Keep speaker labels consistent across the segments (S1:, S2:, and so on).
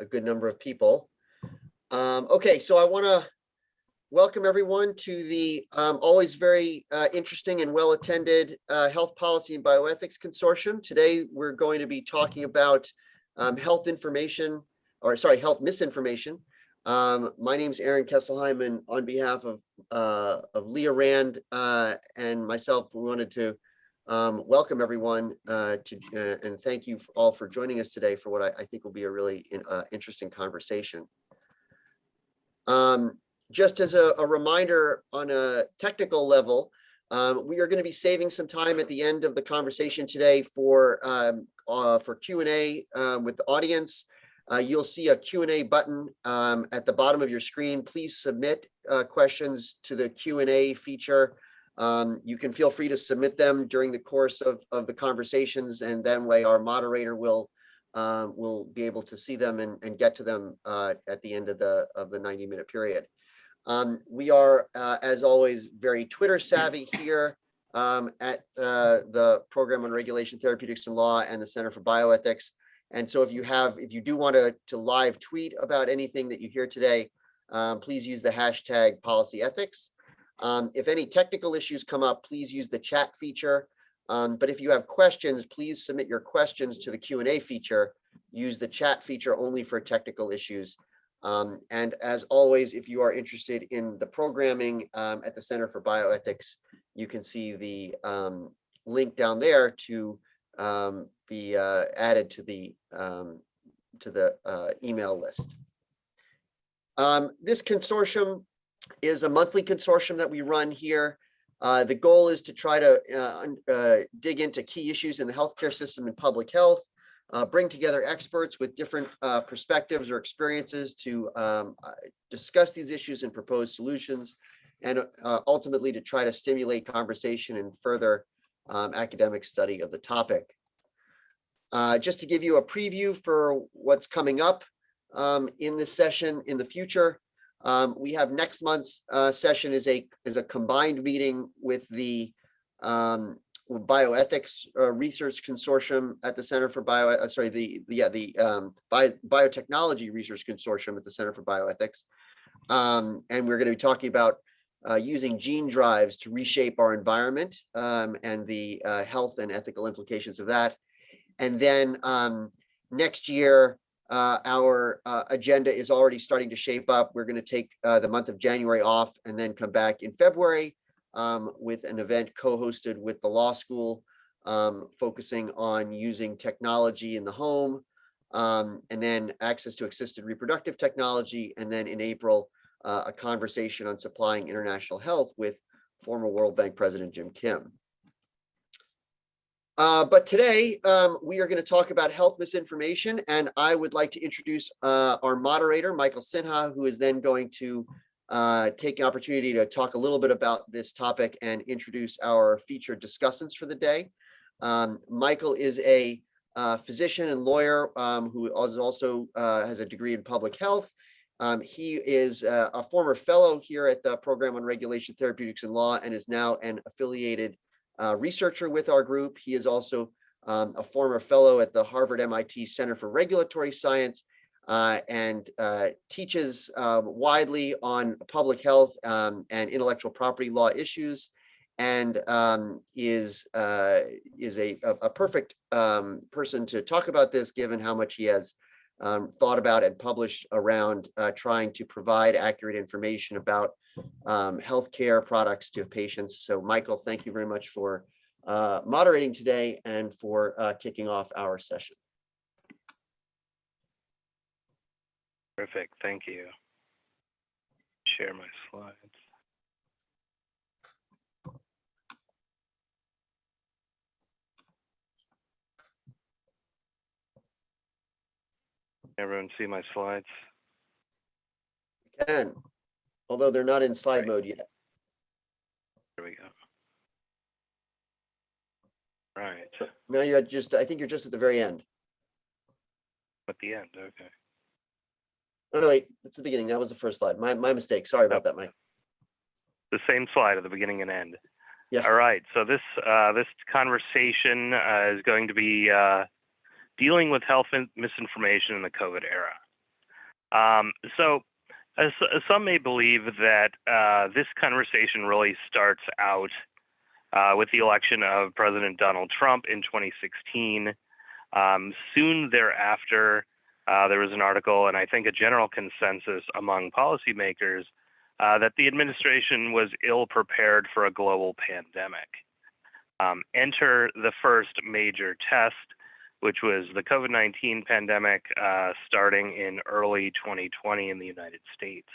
S1: a good number of people. Um, okay, so I want to welcome everyone to the um, always very uh, interesting and well-attended uh, Health Policy and Bioethics Consortium. Today, we're going to be talking about um, health information, or sorry, health misinformation. Um, my name is Aaron Kesselheim, and on behalf of uh, of Leah Rand uh, and myself, we wanted to um, welcome everyone uh, to uh, and thank you all for joining us today for what I, I think will be a really in, uh, interesting conversation. Um, just as a, a, reminder on a technical level, um, we are going to be saving some time at the end of the conversation today for um, uh, for Q&A uh, with the audience. Uh, you'll see a Q&A button um, at the bottom of your screen. Please submit uh, questions to the Q&A feature. Um, you can feel free to submit them during the course of, of the conversations and then way our moderator will um, will be able to see them and, and get to them uh, at the end of the of the 90 minute period. Um, we are, uh, as always, very Twitter savvy here um, at uh, the Program on Regulation, Therapeutics and Law and the Center for Bioethics. And so if you have, if you do want to, to live tweet about anything that you hear today, um, please use the hashtag policy ethics. Um, if any technical issues come up, please use the chat feature. Um, but if you have questions, please submit your questions to the Q&A feature. Use the chat feature only for technical issues. Um, and as always, if you are interested in the programming um, at the Center for Bioethics, you can see the um, link down there to um, be uh, added to the to the uh, email list. Um, this consortium is a monthly consortium that we run here. Uh, the goal is to try to uh, uh, dig into key issues in the healthcare system and public health, uh, bring together experts with different uh, perspectives or experiences to um, uh, discuss these issues and propose solutions, and ultimately to try to stimulate conversation and further um, academic study of the topic. just to give you a preview for what's coming up um, in this session in the future, um, we have next month's uh, session is a is a combined meeting with the um, bioethics uh, research consortium at the Center for Bio. Uh, sorry, the, the yeah the um, Bio, biotechnology research consortium at the Center for Bioethics, um, and we're going to be talking about uh, using gene drives to reshape our environment um, and the uh, health and ethical implications of that. And then um, next year, uh, our uh, agenda is already starting to shape up. We're going to take uh, the month of January off and then come back in February um, with an event co-hosted with the law school, um, focusing on using technology in the home, um, and then access to assisted reproductive technology. And then in April, uh, a conversation on supplying international health with former World Bank President Jim Kim. Uh, but today um, we are going to talk about health misinformation, and I would like to introduce uh, our moderator, Michael Sinha, who is then going to uh, take an opportunity to talk a little bit about this topic and introduce our featured discussants for the day. Um, Michael is a uh, physician and lawyer um, who also uh, has a degree in public health. Um, he is a former fellow here at the Program on Regulation, Therapeutics, and Law, and is now an affiliated uh, researcher with our group. He is also um, a former fellow at the Harvard MIT Center for Regulatory Science uh, and uh, teaches um, widely on public health um, and intellectual property law issues and um, is uh, is a, a, perfect um, person to talk about this given how much he has thought about and published around uh, trying to provide accurate information about um, healthcare products to patients. So Michael, thank you very much for uh, moderating today and for uh, kicking off our session.
S2: Perfect, thank you. Share my slides. Everyone see my slides?
S1: Can although they're not in slide mode yet.
S2: There we go. Right,
S1: No, you're just, I think you're just at the very end.
S2: at the end, okay.
S1: Oh, no, wait, it's the beginning. That was the first slide. My, my mistake. Sorry about that, Mike.
S2: The same slide at the beginning and end.
S1: Yeah.
S2: All right, so this, uh, this conversation, uh, is going to be, uh, dealing with health misinformation in the COVID era. Um, so, as, as some may believe that uh, this conversation really starts out uh, with the election of President Donald Trump in 2016. Um, soon thereafter, uh, there was an article, and I think a general consensus among policymakers uh, that the administration was ill prepared for a global pandemic. Um, enter the first major test, which was the COVID 19 pandemic uh, starting in early 2020 in the United States.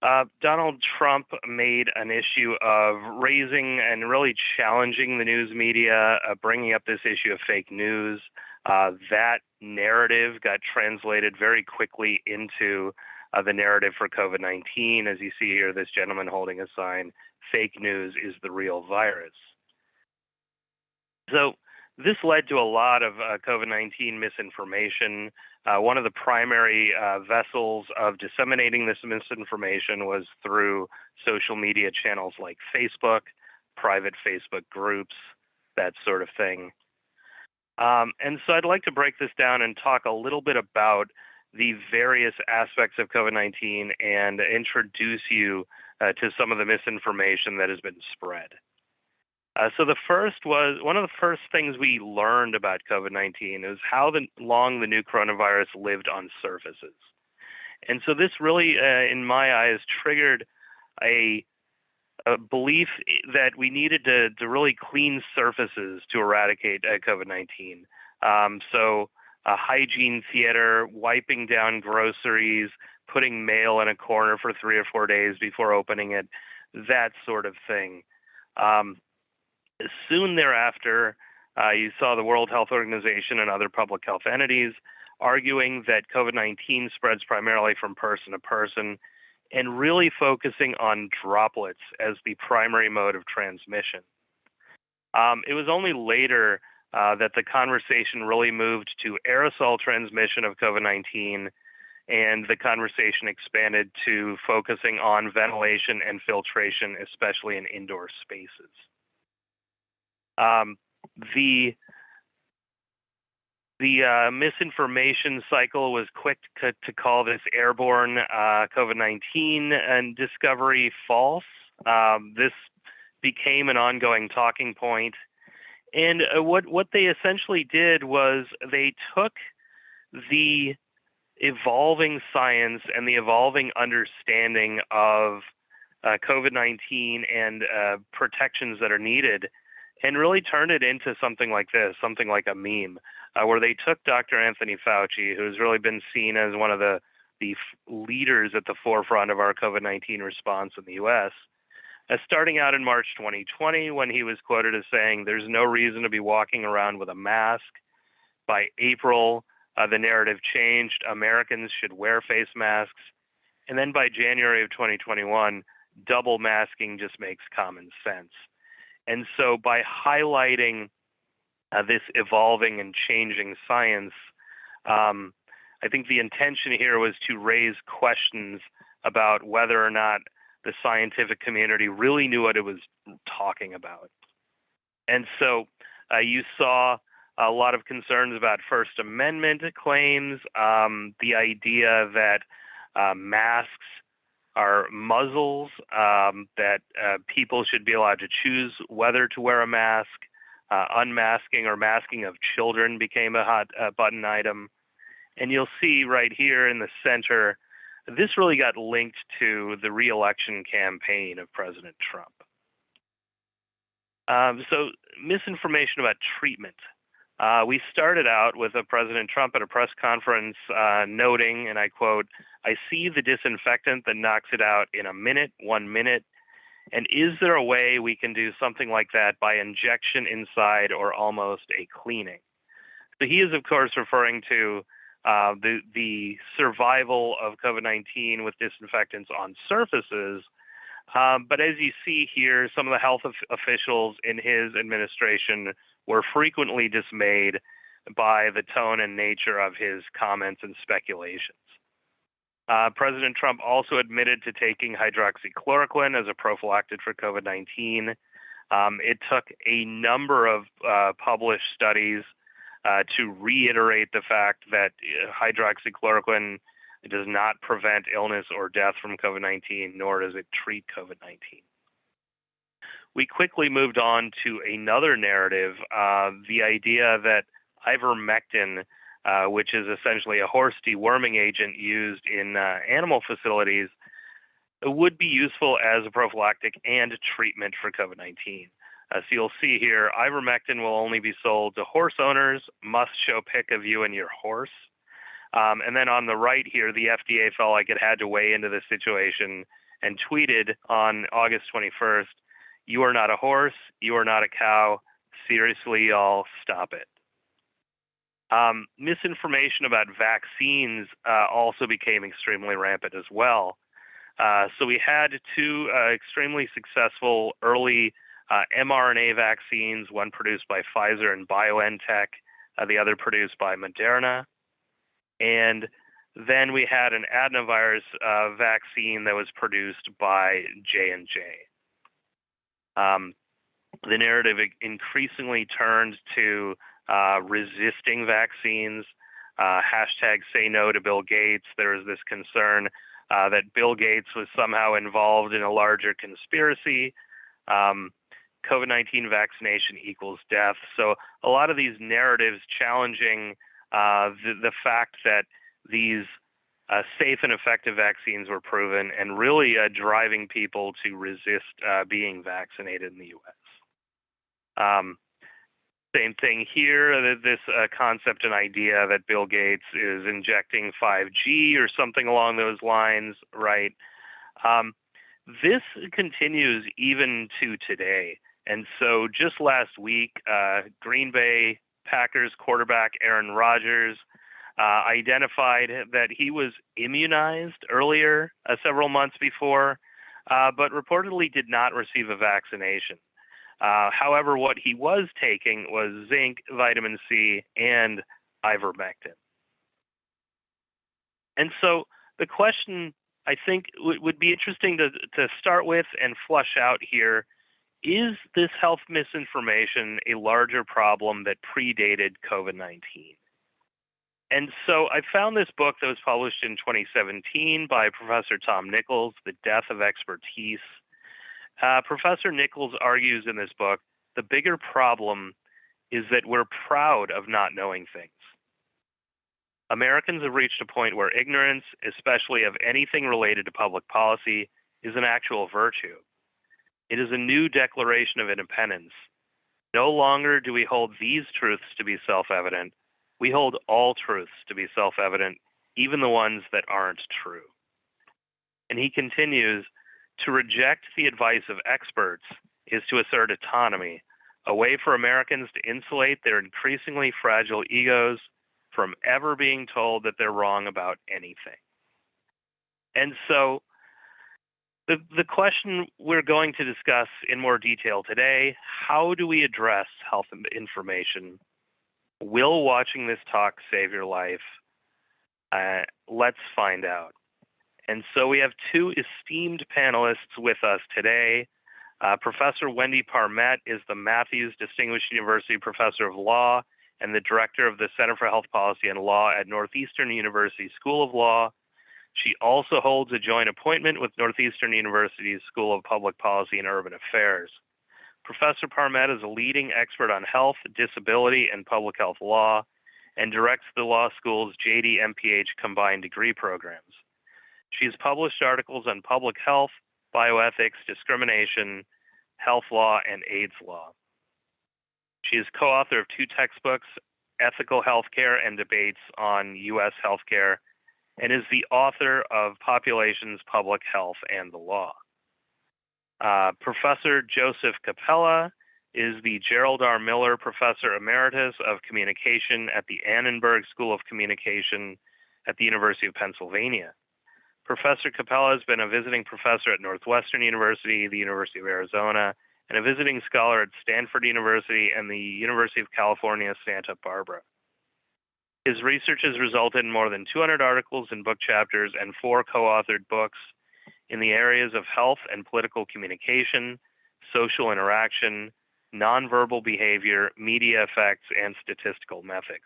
S2: Uh, Donald Trump made an issue of raising and really challenging the news media, uh, bringing up this issue of fake news. Uh, that narrative got translated very quickly into uh, the narrative for COVID 19. As you see here, this gentleman holding a sign fake news is the real virus. So, this led to a lot of uh, COVID 19 misinformation. Uh, one of the primary uh, vessels of disseminating this misinformation was through social media channels like Facebook, private Facebook groups, that sort of thing. Um, and so I'd like to break this down and talk a little bit about the various aspects of COVID 19 and introduce you uh, to some of the misinformation that has been spread. Uh, so the first was one of the first things we learned about COVID-19 is how the, long the new coronavirus lived on surfaces. And so this really, uh, in my eyes, triggered a, a, belief that we needed to, to really clean surfaces to eradicate uh, COVID-19. Um, so a hygiene theater, wiping down groceries, putting mail in a corner for three or four days before opening it, that sort of thing. Um, Soon thereafter, uh, you saw the World Health Organization and other public health entities arguing that COVID 19 spreads primarily from person to person and really focusing on droplets as the primary mode of transmission. Um, it was only later uh, that the conversation really moved to aerosol transmission of COVID 19, and the conversation expanded to focusing on ventilation and filtration, especially in indoor spaces. Um, the the uh, misinformation cycle was quick to, to call this airborne uh, COVID 19 and discovery false. Um, this became an ongoing talking point. And uh, what, what they essentially did was they took the evolving science and the evolving understanding of uh, COVID 19 and uh, protections that are needed and really turned it into something like this, something like a meme, uh, where they took Dr. Anthony Fauci, who's really been seen as one of the the leaders at the forefront of our COVID-19 response in the U.S. Uh, starting out in March 2020, when he was quoted as saying, "There's no reason to be walking around with a mask." By April, uh, the narrative changed. Americans should wear face masks, and then by January of 2021, double masking just makes common sense. And so by highlighting uh, this evolving and changing science, um, I think the intention here was to raise questions about whether or not the scientific community really knew what it was talking about. And so uh, you saw a lot of concerns about First Amendment claims, um, the idea that uh, masks are muzzles, um, that uh, people should be allowed to choose whether to wear a mask. Uh, unmasking or masking of children became a hot uh, button item. And you'll see right here in the center, this really got linked to the reelection campaign of President Trump. Um, so, misinformation about treatment. Uh, we started out with a President Trump at a press conference uh, noting, and I quote, I see the disinfectant that knocks it out in a minute, one minute. And is there a way we can do something like that by injection inside or almost a cleaning? So he is, of course, referring to uh, the, the survival of COVID 19 with disinfectants on surfaces. Um, but as you see here, some of the health officials in his administration were frequently dismayed by the tone and nature of his comments and speculations. Uh, President Trump also admitted to taking hydroxychloroquine as a prophylactic for COVID 19. Um, it took a number of uh, published studies uh, to reiterate the fact that uh, hydroxychloroquine does not prevent illness or death from COVID 19, nor does it treat COVID 19. We quickly moved on to another narrative uh, the idea that ivermectin, uh, which is essentially a horse deworming agent used in uh, animal facilities, would be useful as a prophylactic and treatment for COVID 19. Uh, so you'll see here, ivermectin will only be sold to horse owners, must show pic of you and your horse. Um, and then on the right here, the FDA felt like it had to weigh into the situation and tweeted on August 21st, you are not a horse, you are not a cow, seriously, y'all, stop it. Um, misinformation about vaccines uh, also became extremely rampant as well. Uh, so we had two uh, extremely successful early uh, mRNA vaccines, one produced by Pfizer and BioNTech, uh, the other produced by Moderna. And then we had an adenovirus uh, vaccine that was produced by J&J. Um, the narrative increasingly turned to uh, resisting vaccines. Uh, hashtag say no to Bill Gates. There was this concern uh, that Bill Gates was somehow involved in a larger conspiracy. Um, COVID 19 vaccination equals death. So, a lot of these narratives challenging uh, the, the, fact that these uh, safe and effective vaccines were proven and really uh, driving people to resist uh, being vaccinated in the US. Um, same thing here, this uh, concept and idea that Bill Gates is injecting 5G or something along those lines, right? Um, this continues even to today. And so just last week, uh, Green Bay Packers quarterback Aaron Rodgers uh, identified that he was immunized earlier, uh, several months before, uh, but reportedly did not receive a vaccination. Uh, however, what he was taking was zinc, vitamin C, and ivermectin. And so the question I think w- would be interesting to, to start with and flush out here is this health misinformation a larger problem that predated COVID 19? And so I found this book that was published in 2017 by Professor Tom Nichols, The Death of Expertise. Uh, Professor Nichols argues in this book the bigger problem is that we're proud of not knowing things. Americans have reached a point where ignorance, especially of anything related to public policy, is an actual virtue. It is a new declaration of independence. No longer do we hold these truths to be self evident. We hold all truths to be self evident, even the ones that aren't true. And he continues to reject the advice of experts is to assert autonomy, a way for Americans to insulate their increasingly fragile egos from ever being told that they're wrong about anything. And so, the, the question we're going to discuss in more detail today how do we address health information? Will watching this talk save your life? Uh, let's find out. And so we have two esteemed panelists with us today. Uh, Professor Wendy Parmet is the Matthews Distinguished University Professor of Law and the Director of the Center for Health Policy and Law at Northeastern University School of Law. She also holds a joint appointment with Northeastern University's School of Public Policy and Urban Affairs. Professor Parmet is a leading expert on health, disability, and public health law and directs the law school's JD MPH combined degree programs. She has published articles on public health, bioethics, discrimination, health law, and AIDS law. She is co author of two textbooks, Ethical Healthcare and Debates on U.S. Healthcare, and is the author of Populations, Public Health, and the Law. Uh, Professor Joseph Cappella is the Gerald R. Miller Professor Emeritus of Communication at the Annenberg School of Communication at the University of Pennsylvania. Professor Cappella has been a visiting professor at Northwestern University, the University of Arizona, and a visiting scholar at Stanford University and the University of California, Santa Barbara. His research has resulted in more than 200 articles and book chapters and four co authored books in the areas of health and political communication, social interaction, nonverbal behavior, media effects, and statistical methods.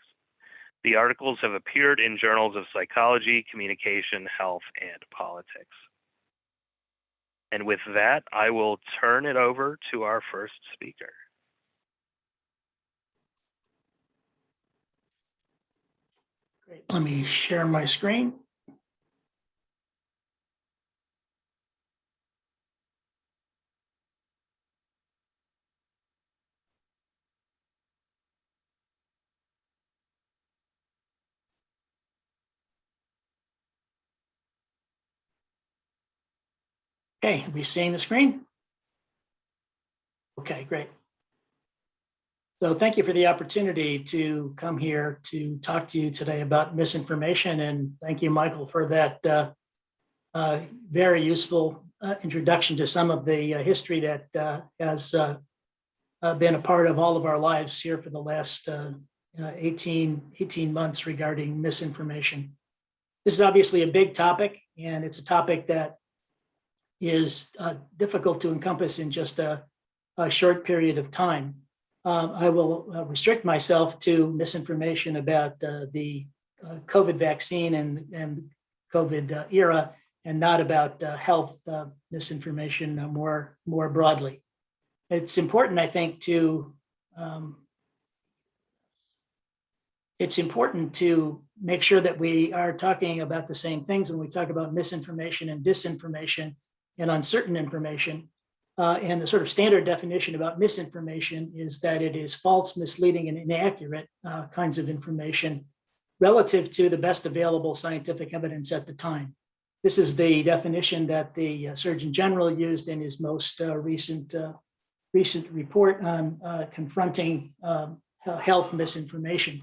S2: The articles have appeared in journals of psychology, communication, health, and politics. And with that, I will turn it over to our first speaker.
S3: Great. Let me share my screen. Okay, are we seeing the screen? Okay, great. So thank you for the opportunity to come here to talk to you today about misinformation. And thank you, Michael, for that uh, uh, very useful uh, introduction to some of the uh, history that uh, has uh, been a part of all of our lives here for the last uh, uh, 18, 18 months regarding misinformation. This is obviously a big topic, and it's a topic that is uh, difficult to encompass in just a, a short period of time. Um, I will uh, restrict myself to misinformation about uh, the uh, COVID vaccine and, and COVID uh, era and not about uh, health misinformation more, more broadly. It's important, I think, to um, it's important to make sure that we are talking about the same things when we talk about misinformation and disinformation and uncertain information. Uh, and the sort of standard definition about misinformation is that it is false, misleading, and inaccurate uh, kinds of information relative to the best available scientific evidence at the time. This is the definition that the uh, Surgeon General used in his most uh, recent uh, recent report on uh, confronting um, health misinformation.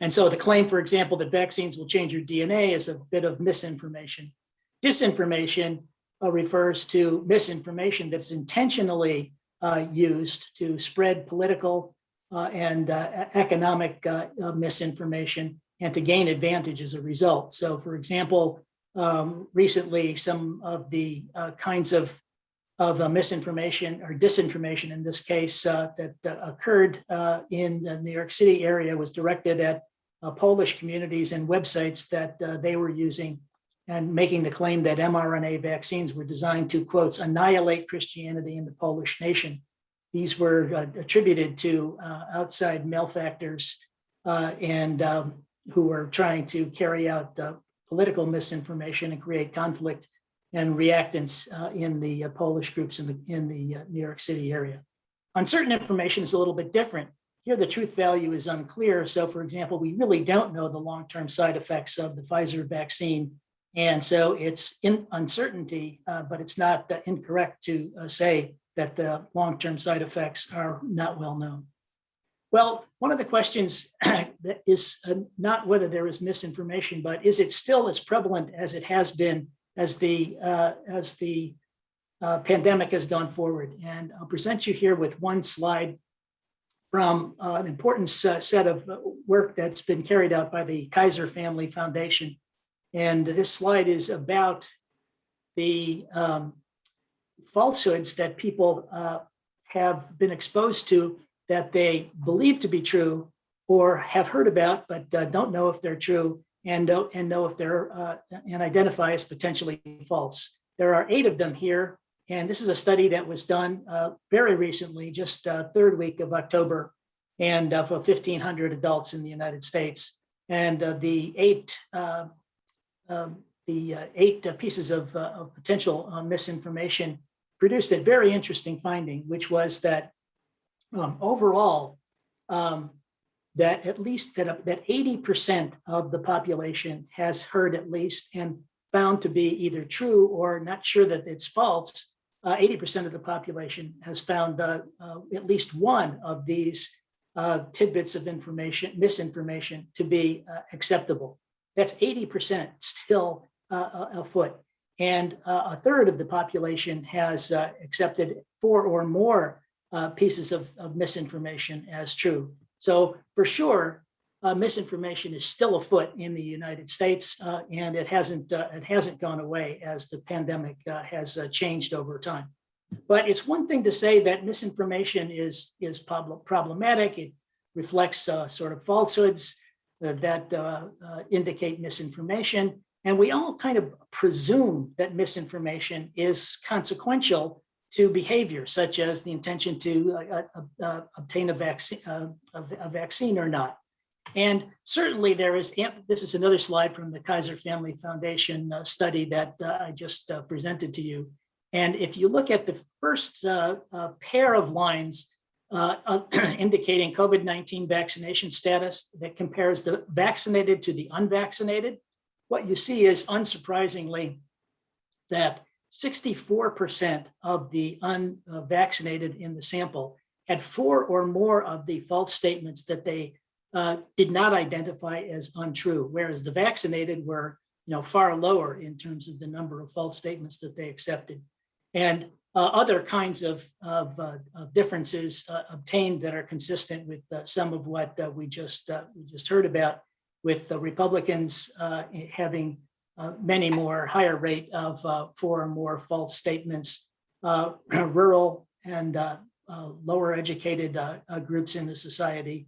S3: And so the claim, for example, that vaccines will change your DNA is a bit of misinformation. Disinformation refers to misinformation that's intentionally uh, used to spread political uh, and uh, economic uh, uh, misinformation and to gain advantage as a result. So for example, um, recently some of the uh, kinds of of uh, misinformation or disinformation in this case uh, that uh, occurred uh, in the New York City area was directed at uh, Polish communities and websites that uh, they were using and making the claim that mRNA vaccines were designed to, quotes, annihilate Christianity in the Polish nation. These were uh, attributed to uh, outside malefactors uh, and um, who were trying to carry out uh, political misinformation and create conflict and reactance uh, in the uh, Polish groups in the, in the New York City area. Uncertain information is a little bit different. Here, the truth value is unclear. So for example, we really don't know the long-term side effects of the Pfizer vaccine and so it's in uncertainty, uh, but it's not uh, incorrect to uh, say that the long-term side effects are not well known. Well, one of the questions that is uh, not whether there is misinformation, but is it still as prevalent as it has been as the uh, as the uh, pandemic has gone forward? And I'll present you here with one slide from an important set of work that's been carried out by the Kaiser Family Foundation and this slide is about the um, falsehoods that people uh, have been exposed to that they believe to be true or have heard about, but uh, don't know if they're true and, uh, and know if they're uh, and identify as potentially false. There are eight of them here. And this is a study that was done uh, very recently, just uh, third week of October, and for 1,500 adults in the United States. And the eight um, the uh, eight uh, pieces of, uh, of potential uh, misinformation produced a very interesting finding, which was that um, overall, um, that at least that, uh, that 80% of the population has heard at least and found to be either true or not sure that it's false. 80% of the population has found at least one of these tidbits of information, misinformation to be acceptable. That's 80% still uh, afoot. And uh, a third of the population has uh, accepted four or more uh, pieces of, of, misinformation as true. So for sure, uh, misinformation is still afoot in the United States, uh, and it hasn't it hasn't gone away as the pandemic has changed over time. But it's one thing to say that misinformation is, is prob- problematic. It reflects uh, sort of falsehoods uh, that uh, uh, indicate misinformation. And we all kind of presume that misinformation is consequential to behavior, such as the intention to uh, uh, uh, obtain a vaccine, uh, a vaccine or not. And certainly there is, this is another slide from the Kaiser Family Foundation uh, study that uh, I just uh, presented to you. And if you look at the first uh, uh, pair of lines uh, indicating COVID-19 vaccination status that compares the vaccinated to the unvaccinated, what you see is unsurprisingly that 64% of the unvaccinated in the sample had four or more of the false statements that they uh, did not identify as untrue, whereas the vaccinated were you know, far lower in terms of the number of false statements that they accepted. And uh, other kinds of, of, uh, of differences uh, obtained that are consistent with uh, some of what uh, we just uh, we just heard about, with the Republicans having many more higher rate of four or more false statements, rural and lower educated groups in the society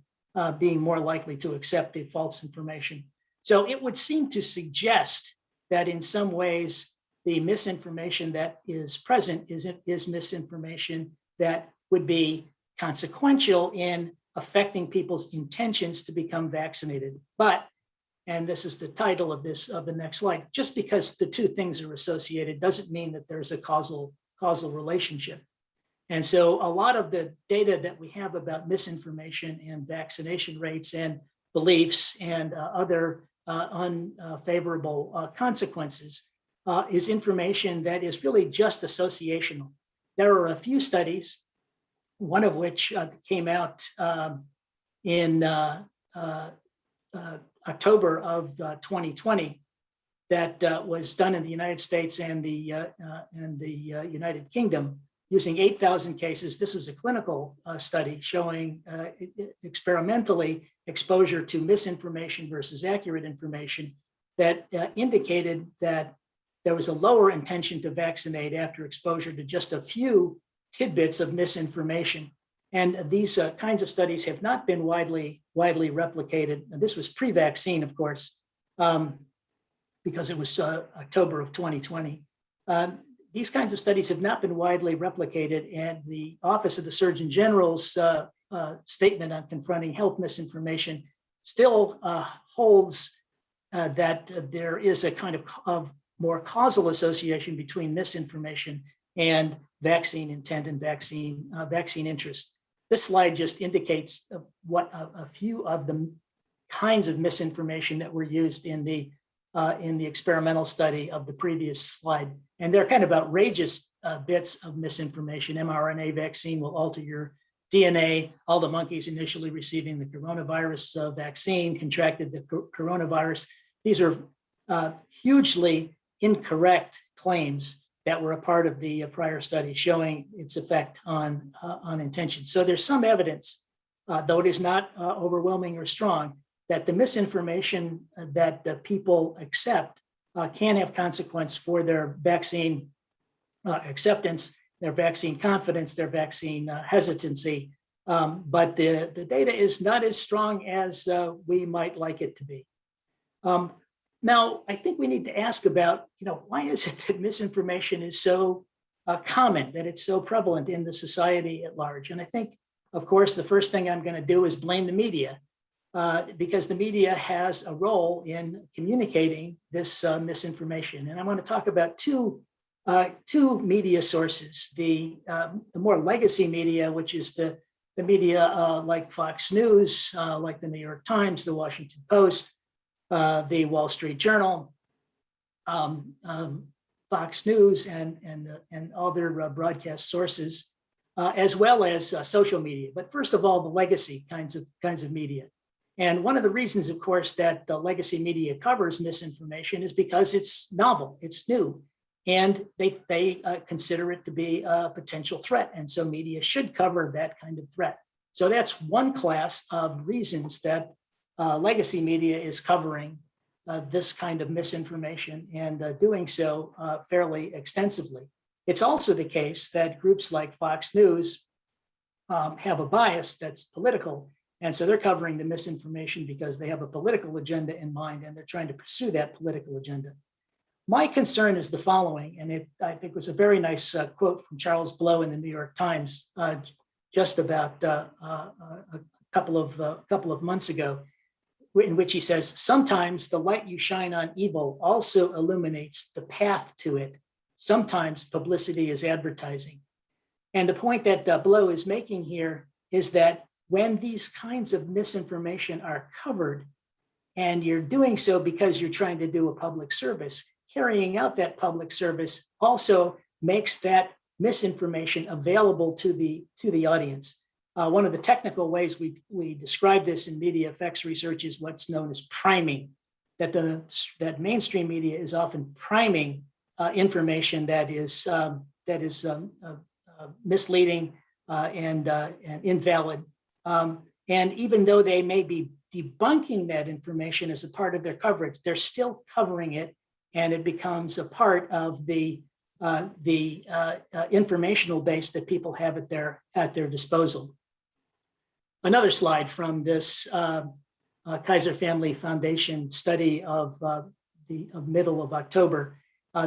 S3: being more likely to accept the false information. So it would seem to suggest that in some ways, the misinformation that is present is, is misinformation that would be consequential in affecting people's intentions to become vaccinated. But, and this is the title of this, of the next slide, just because the two things are associated doesn't mean that there's a causal, causal relationship. And so a lot of the data that we have about misinformation and vaccination rates and beliefs and uh, other uh, unfavorable uh, consequences uh, is information that is really just associational. There are a few studies, one of which uh, came out um, in uh, uh, uh, October of uh, 2020 that uh, was done in the United States and the and the United Kingdom using 8,000 cases. This was a clinical study showing experimentally exposure to misinformation versus accurate information that indicated that there was a lower intention to vaccinate after exposure to just a few tidbits of misinformation. And these uh, kinds of studies have not been widely, widely replicated. And this was pre-vaccine, of course, um, because it was uh, October of 2020. Um, these kinds of studies have not been widely replicated, and the Office of the Surgeon General's uh, uh, statement on confronting health misinformation still uh, holds uh, that there is a kind of, of more causal association between misinformation and vaccine intent and vaccine uh, vaccine interest. This slide just indicates what a, a few of the kinds of misinformation that were used in the uh, in the experimental study of the previous slide. And they're kind of outrageous uh, bits of misinformation. mRNA vaccine will alter your DNA. All the monkeys initially receiving the coronavirus uh, vaccine contracted the co- coronavirus. These are uh, hugely incorrect claims that were a part of the uh, prior study showing its effect on, uh, on intention. So there's some evidence, uh, though it is not uh, overwhelming or strong, that the misinformation uh, that people accept uh, can have consequence for their vaccine acceptance, their vaccine confidence, their vaccine hesitancy. Um, but the, the data is not as strong as we might like it to be. Um, now, I think we need to ask about, you know, why is it that misinformation is so uh, common, that it's so prevalent in the society at large? And I think, of course, the first thing I'm going to do is blame the media uh, because the media has a role in communicating this uh, misinformation. And I want to talk about two, uh, two media sources, the, um, the more legacy media, which is the, the media uh, like Fox News, uh, like the New York Times, the Washington Post, uh, the Wall Street Journal, um, um, Fox News, and, and, uh, and other uh, broadcast sources, uh, as well as uh, social media. But first of all, the legacy kinds of kinds of media. And one of the reasons, of course, that the legacy media covers misinformation is because it's novel, it's new, and they, they uh, consider it to be a potential threat. And so media should cover that kind of threat. So that's one class of reasons that uh, legacy media is covering uh, this kind of misinformation and uh, doing so uh, fairly extensively. It's also the case that groups like Fox News um, have a bias that's political. And so they're covering the misinformation because they have a political agenda in mind and they're trying to pursue that political agenda. My concern is the following, and it, I think was a very nice uh, quote from Charles Blow in the New York Times uh, just about a couple of couple of months ago, in which he says, sometimes the light you shine on evil also illuminates the path to it. Sometimes publicity is advertising. And the point that uh, Blow is making here is that when these kinds of misinformation are covered, and you're doing so because you're trying to do a public service, carrying out that public service also makes that misinformation available to the to the audience. Uh, one of the technical ways we we describe this in media effects research is what's known as priming. That the that mainstream media is often priming uh, information that is um, that is um, uh, uh misleading uh, and uh, and invalid. Um, and even though they may be debunking that information as a part of their coverage, they're still covering it and it becomes a part of the uh, the uh, uh, informational base that people have at their at their disposal. Another slide from this uh, uh, Kaiser Family Foundation study of uh, the of middle of October.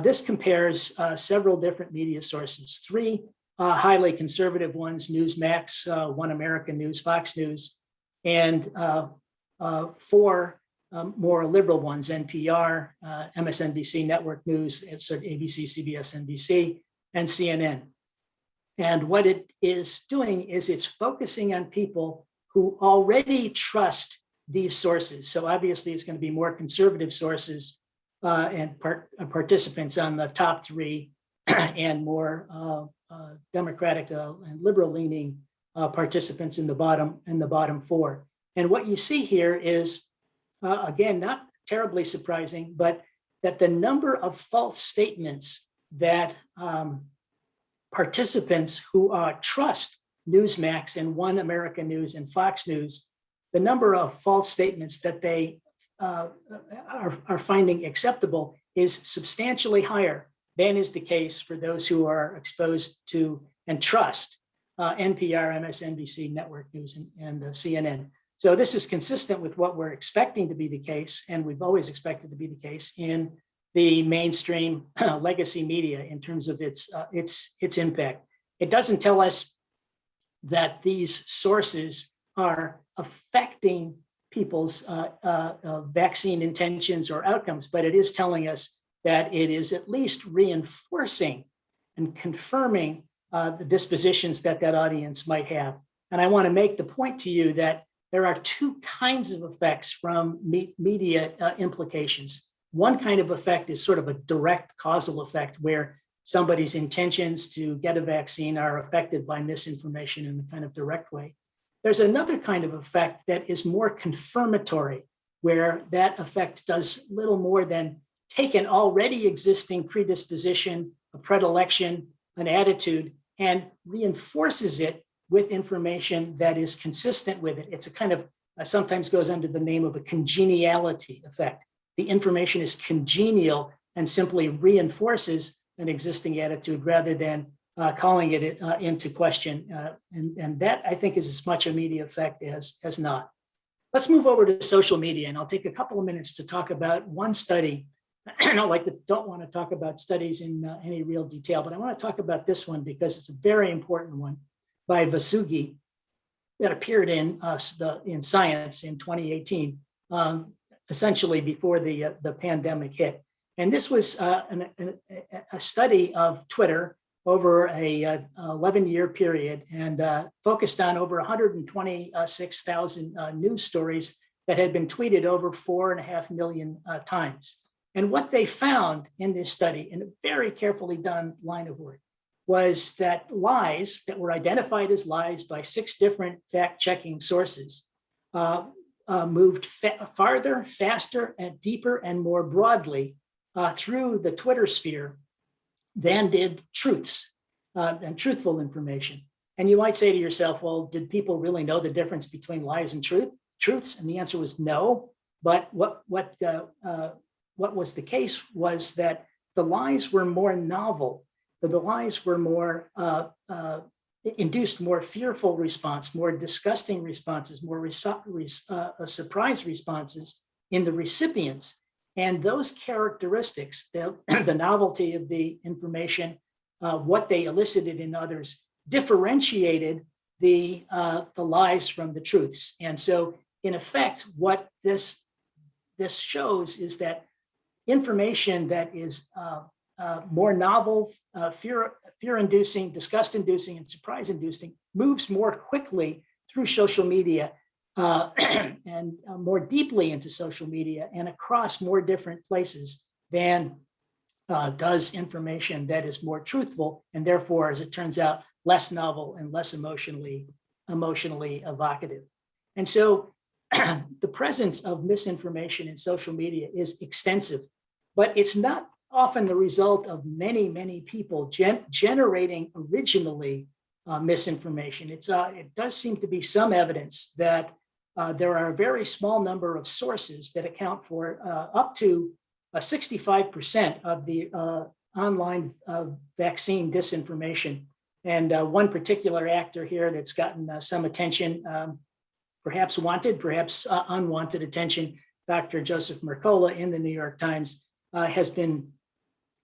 S3: this compares several different media sources, three highly conservative ones, Newsmax, One America News, Fox News, and four um, more liberal ones, NPR, uh, MSNBC Network News, ABC, CBS, NBC, and CNN. And what it is doing is it's focusing on people who already trust these sources. So obviously it's going to be more conservative sources uh, and part, uh, participants on the top three and more uh, uh, democratic uh, and liberal leaning participants in the bottom in the bottom four. And what you see here is uh, again, not terribly surprising, but that the number of false statements that um, participants who uh, trust Newsmax and One America News and Fox News, the number of false statements that they uh, are, are finding acceptable is substantially higher than is the case for those who are exposed to and trust uh, NPR, MSNBC, Network News, and, and uh, CNN. So this is consistent with what we're expecting to be the case, and we've always expected to be the case in the mainstream legacy media in terms of its uh, its its impact. It doesn't tell us that these sources are affecting people's uh, uh, uh vaccine intentions or outcomes, but it is telling us that it is at least reinforcing and confirming uh, the dispositions that that audience might have. And I want to make the point to you that there are two kinds of effects from me media uh, implications. One kind of effect is sort of a direct causal effect where somebody's intentions to get a vaccine are affected by misinformation in a kind of direct way. There's another kind of effect that is more confirmatory, where that effect does little more than take an already existing predisposition, a predilection, an attitude, and reinforces it with information that is consistent with it. It's a kind of, uh, sometimes goes under the name of a congeniality effect. The information is congenial and simply reinforces an existing attitude rather than uh, calling it uh, into question. Uh, and, and that I think is as much a media effect as, as not. Let's move over to social media and I'll take a couple of minutes to talk about one study. I don't like to, don't want to talk about studies in uh, any real detail, but I want to talk about this one because it's a very important one by Vosoughi that appeared in uh, the, in Science in 2018, um, essentially before the uh, the pandemic hit. And this was uh, an, a study of Twitter over a 11-year uh, period and uh, focused on over 126,000 uh, news stories that had been tweeted over four and a half million times. And what they found in this study, in a very carefully done line of work, was that lies that were identified as lies by six different fact-checking sources uh, uh, moved fa farther, faster, and deeper and more broadly uh, through the Twitter sphere than did truths uh, and truthful information. And you might say to yourself, well, did people really know the difference between lies and truth, truths? And the answer was no. But what, what, uh, uh, what was the case was that the lies were more novel that the lies were more uh, uh, induced more fearful response, more disgusting responses, more uh, surprise responses in the recipients. And those characteristics, the, the novelty of the information, uh, what they elicited in others, differentiated the, uh, the lies from the truths. And so in effect, what this, this shows is that information that is uh, uh, more novel, uh, fear, fear-inducing, disgust-inducing, and surprise-inducing moves more quickly through social media uh, and uh, more deeply into social media and across more different places than uh, does information that is more truthful and therefore, as it turns out, less novel and less emotionally emotionally evocative. And so the presence of misinformation in social media is extensive, but it's not often the result of many, many people gen- generating originally uh, misinformation. It's, uh, it does seem to be some evidence that uh, there are a very small number of sources that account for uh, up to uh, 65% of the uh, online uh, vaccine disinformation. And uh, one particular actor here that's gotten uh, some attention, um, perhaps wanted, perhaps uh, unwanted attention, Dr. Joseph Mercola in the New York Times uh, has been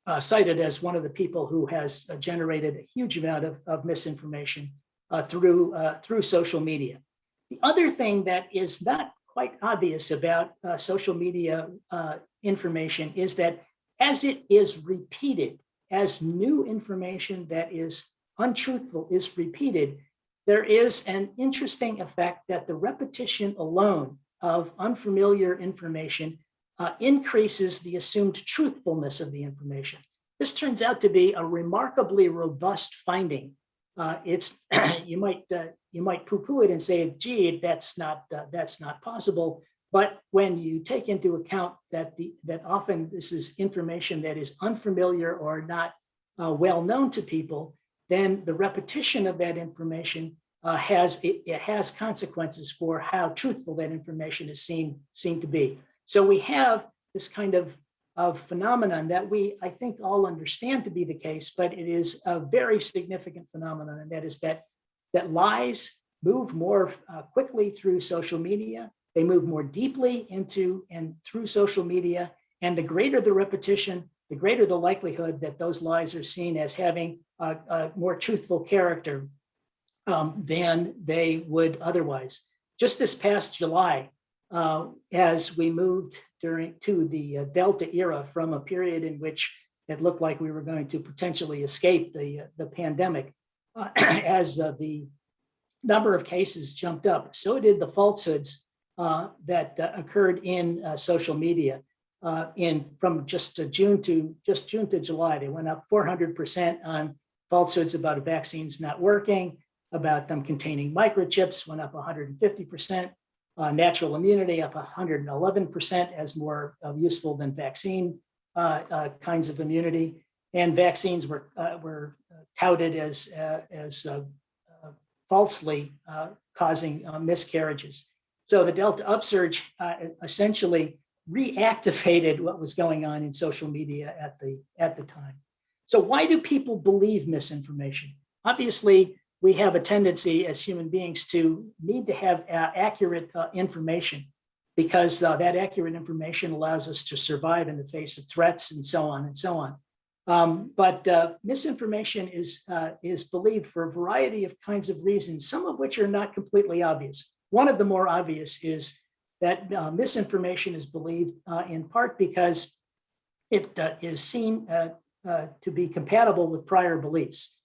S3: uh, cited as one of the people who has uh, generated a huge amount of, of misinformation uh, through, uh, through social media. The other thing that is not quite obvious about uh, social media uh, information is that as it is repeated, as new information that is untruthful is repeated, there is an interesting effect that the repetition alone of unfamiliar information uh, increases the assumed truthfulness of the information. This turns out to be a remarkably robust finding. Uh, it's you might uh, you might poo-poo it and say, "Gee, that's not uh, that's not possible." But when you take into account that the that often this is information that is unfamiliar or not uh, well known to people, then the repetition of that information uh, has it, it has consequences for how truthful that information is seen seen to be. So we have this kind of, of phenomenon that we, I think, all understand to be the case, but it is a very significant phenomenon, and that is that that lies move more uh, quickly through social media. They move more deeply into and through social media, and the greater the repetition, the greater the likelihood that those lies are seen as having a, a more truthful character um, than they would otherwise. Just this past July, uh, as we moved during to the uh, Delta era from a period in which it looked like we were going to potentially escape the, uh, the pandemic, uh, as uh, the number of cases jumped up, so did the falsehoods uh, that occurred in social media. in from just June to just June to July, they went up 400% on falsehoods about vaccines not working, about them containing microchips, went up 150%. Uh, natural immunity up 111% as more uh, useful than vaccine uh, uh kinds of immunity. And vaccines were, uh, were touted as, uh, as falsely causing miscarriages. So the Delta upsurge essentially reactivated what was going on in social media at the, at the time. So why do people believe misinformation? Obviously, we have a tendency as human beings to need to have uh, accurate uh, information because uh, that accurate information allows us to survive in the face of threats and so on and so on. Um, but uh, misinformation is, uh, is believed for a variety of kinds of reasons, some of which are not completely obvious. One of the more obvious is that uh, misinformation is believed in part because it is seen to be compatible with prior beliefs.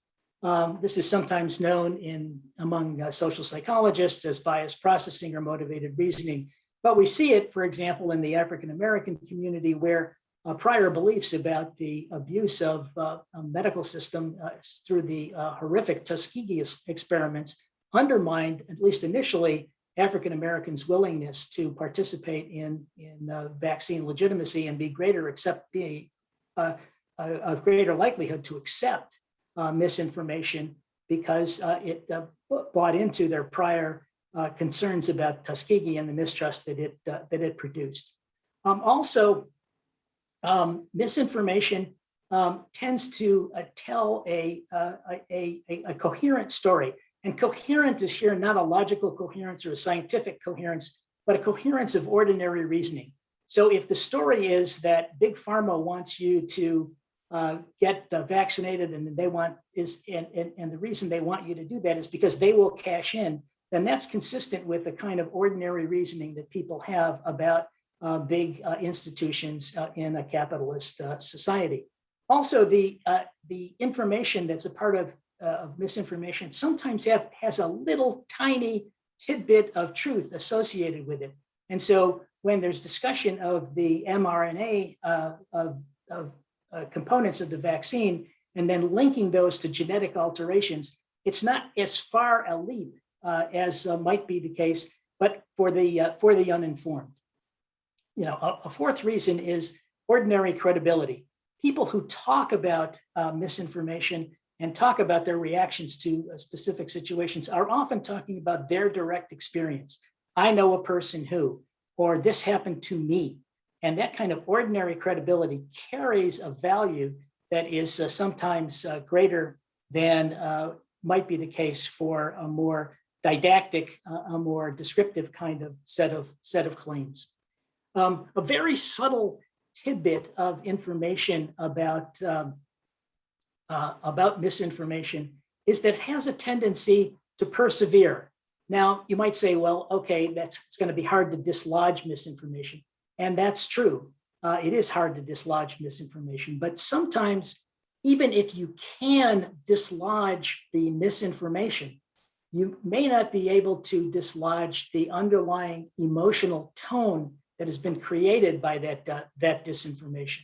S3: Um, this is sometimes known in among uh, social psychologists as bias processing or motivated reasoning. But we see it, for example, in the African American community where uh, prior beliefs about the abuse of uh, a medical system uh, through the uh, horrific Tuskegee experiments undermined, at least initially, African Americans' willingness to participate in, in uh, vaccine legitimacy and be greater, accept be of greater likelihood to accept uh, misinformation because uh, it uh, bought into their prior uh, concerns about Tuskegee and the mistrust that it uh, that it produced. Um, also, um, misinformation um, tends to uh, tell a, uh, a, a, a coherent story. And coherent is here not a logical coherence or a scientific coherence, but a coherence of ordinary reasoning. So if the story is that big pharma wants you to uh, get uh, vaccinated and they want is and, and, and the reason they want you to do that is because they will cash in, then that's consistent with the kind of ordinary reasoning that people have about uh, big uh, institutions uh, in a capitalist uh, society. Also, the uh, the information that's a part of, uh, of misinformation sometimes have, has a little tiny tidbit of truth associated with it. And so when there's discussion of the mRNA of, of components of the vaccine and then linking those to genetic alterations, it's not as far a leap as might be the case, but for the for the uninformed. You know, a, a fourth reason is ordinary credibility. People who talk about uh, misinformation and talk about their reactions to uh, specific situations are often talking about their direct experience. I know a person who, or this happened to me. And that kind of ordinary credibility carries a value that is uh, sometimes uh, greater than uh, might be the case for a more didactic, uh, a more descriptive kind of set of set of claims. Um, a very subtle tidbit of information about um, uh, about misinformation is that it has a tendency to persevere. Now, you might say, well, okay, that's it's going to be hard to dislodge misinformation. And that's true. Uh, it is hard to dislodge misinformation, but sometimes even if you can dislodge the misinformation, you may not be able to dislodge the underlying emotional tone that has been created by that, uh, that disinformation.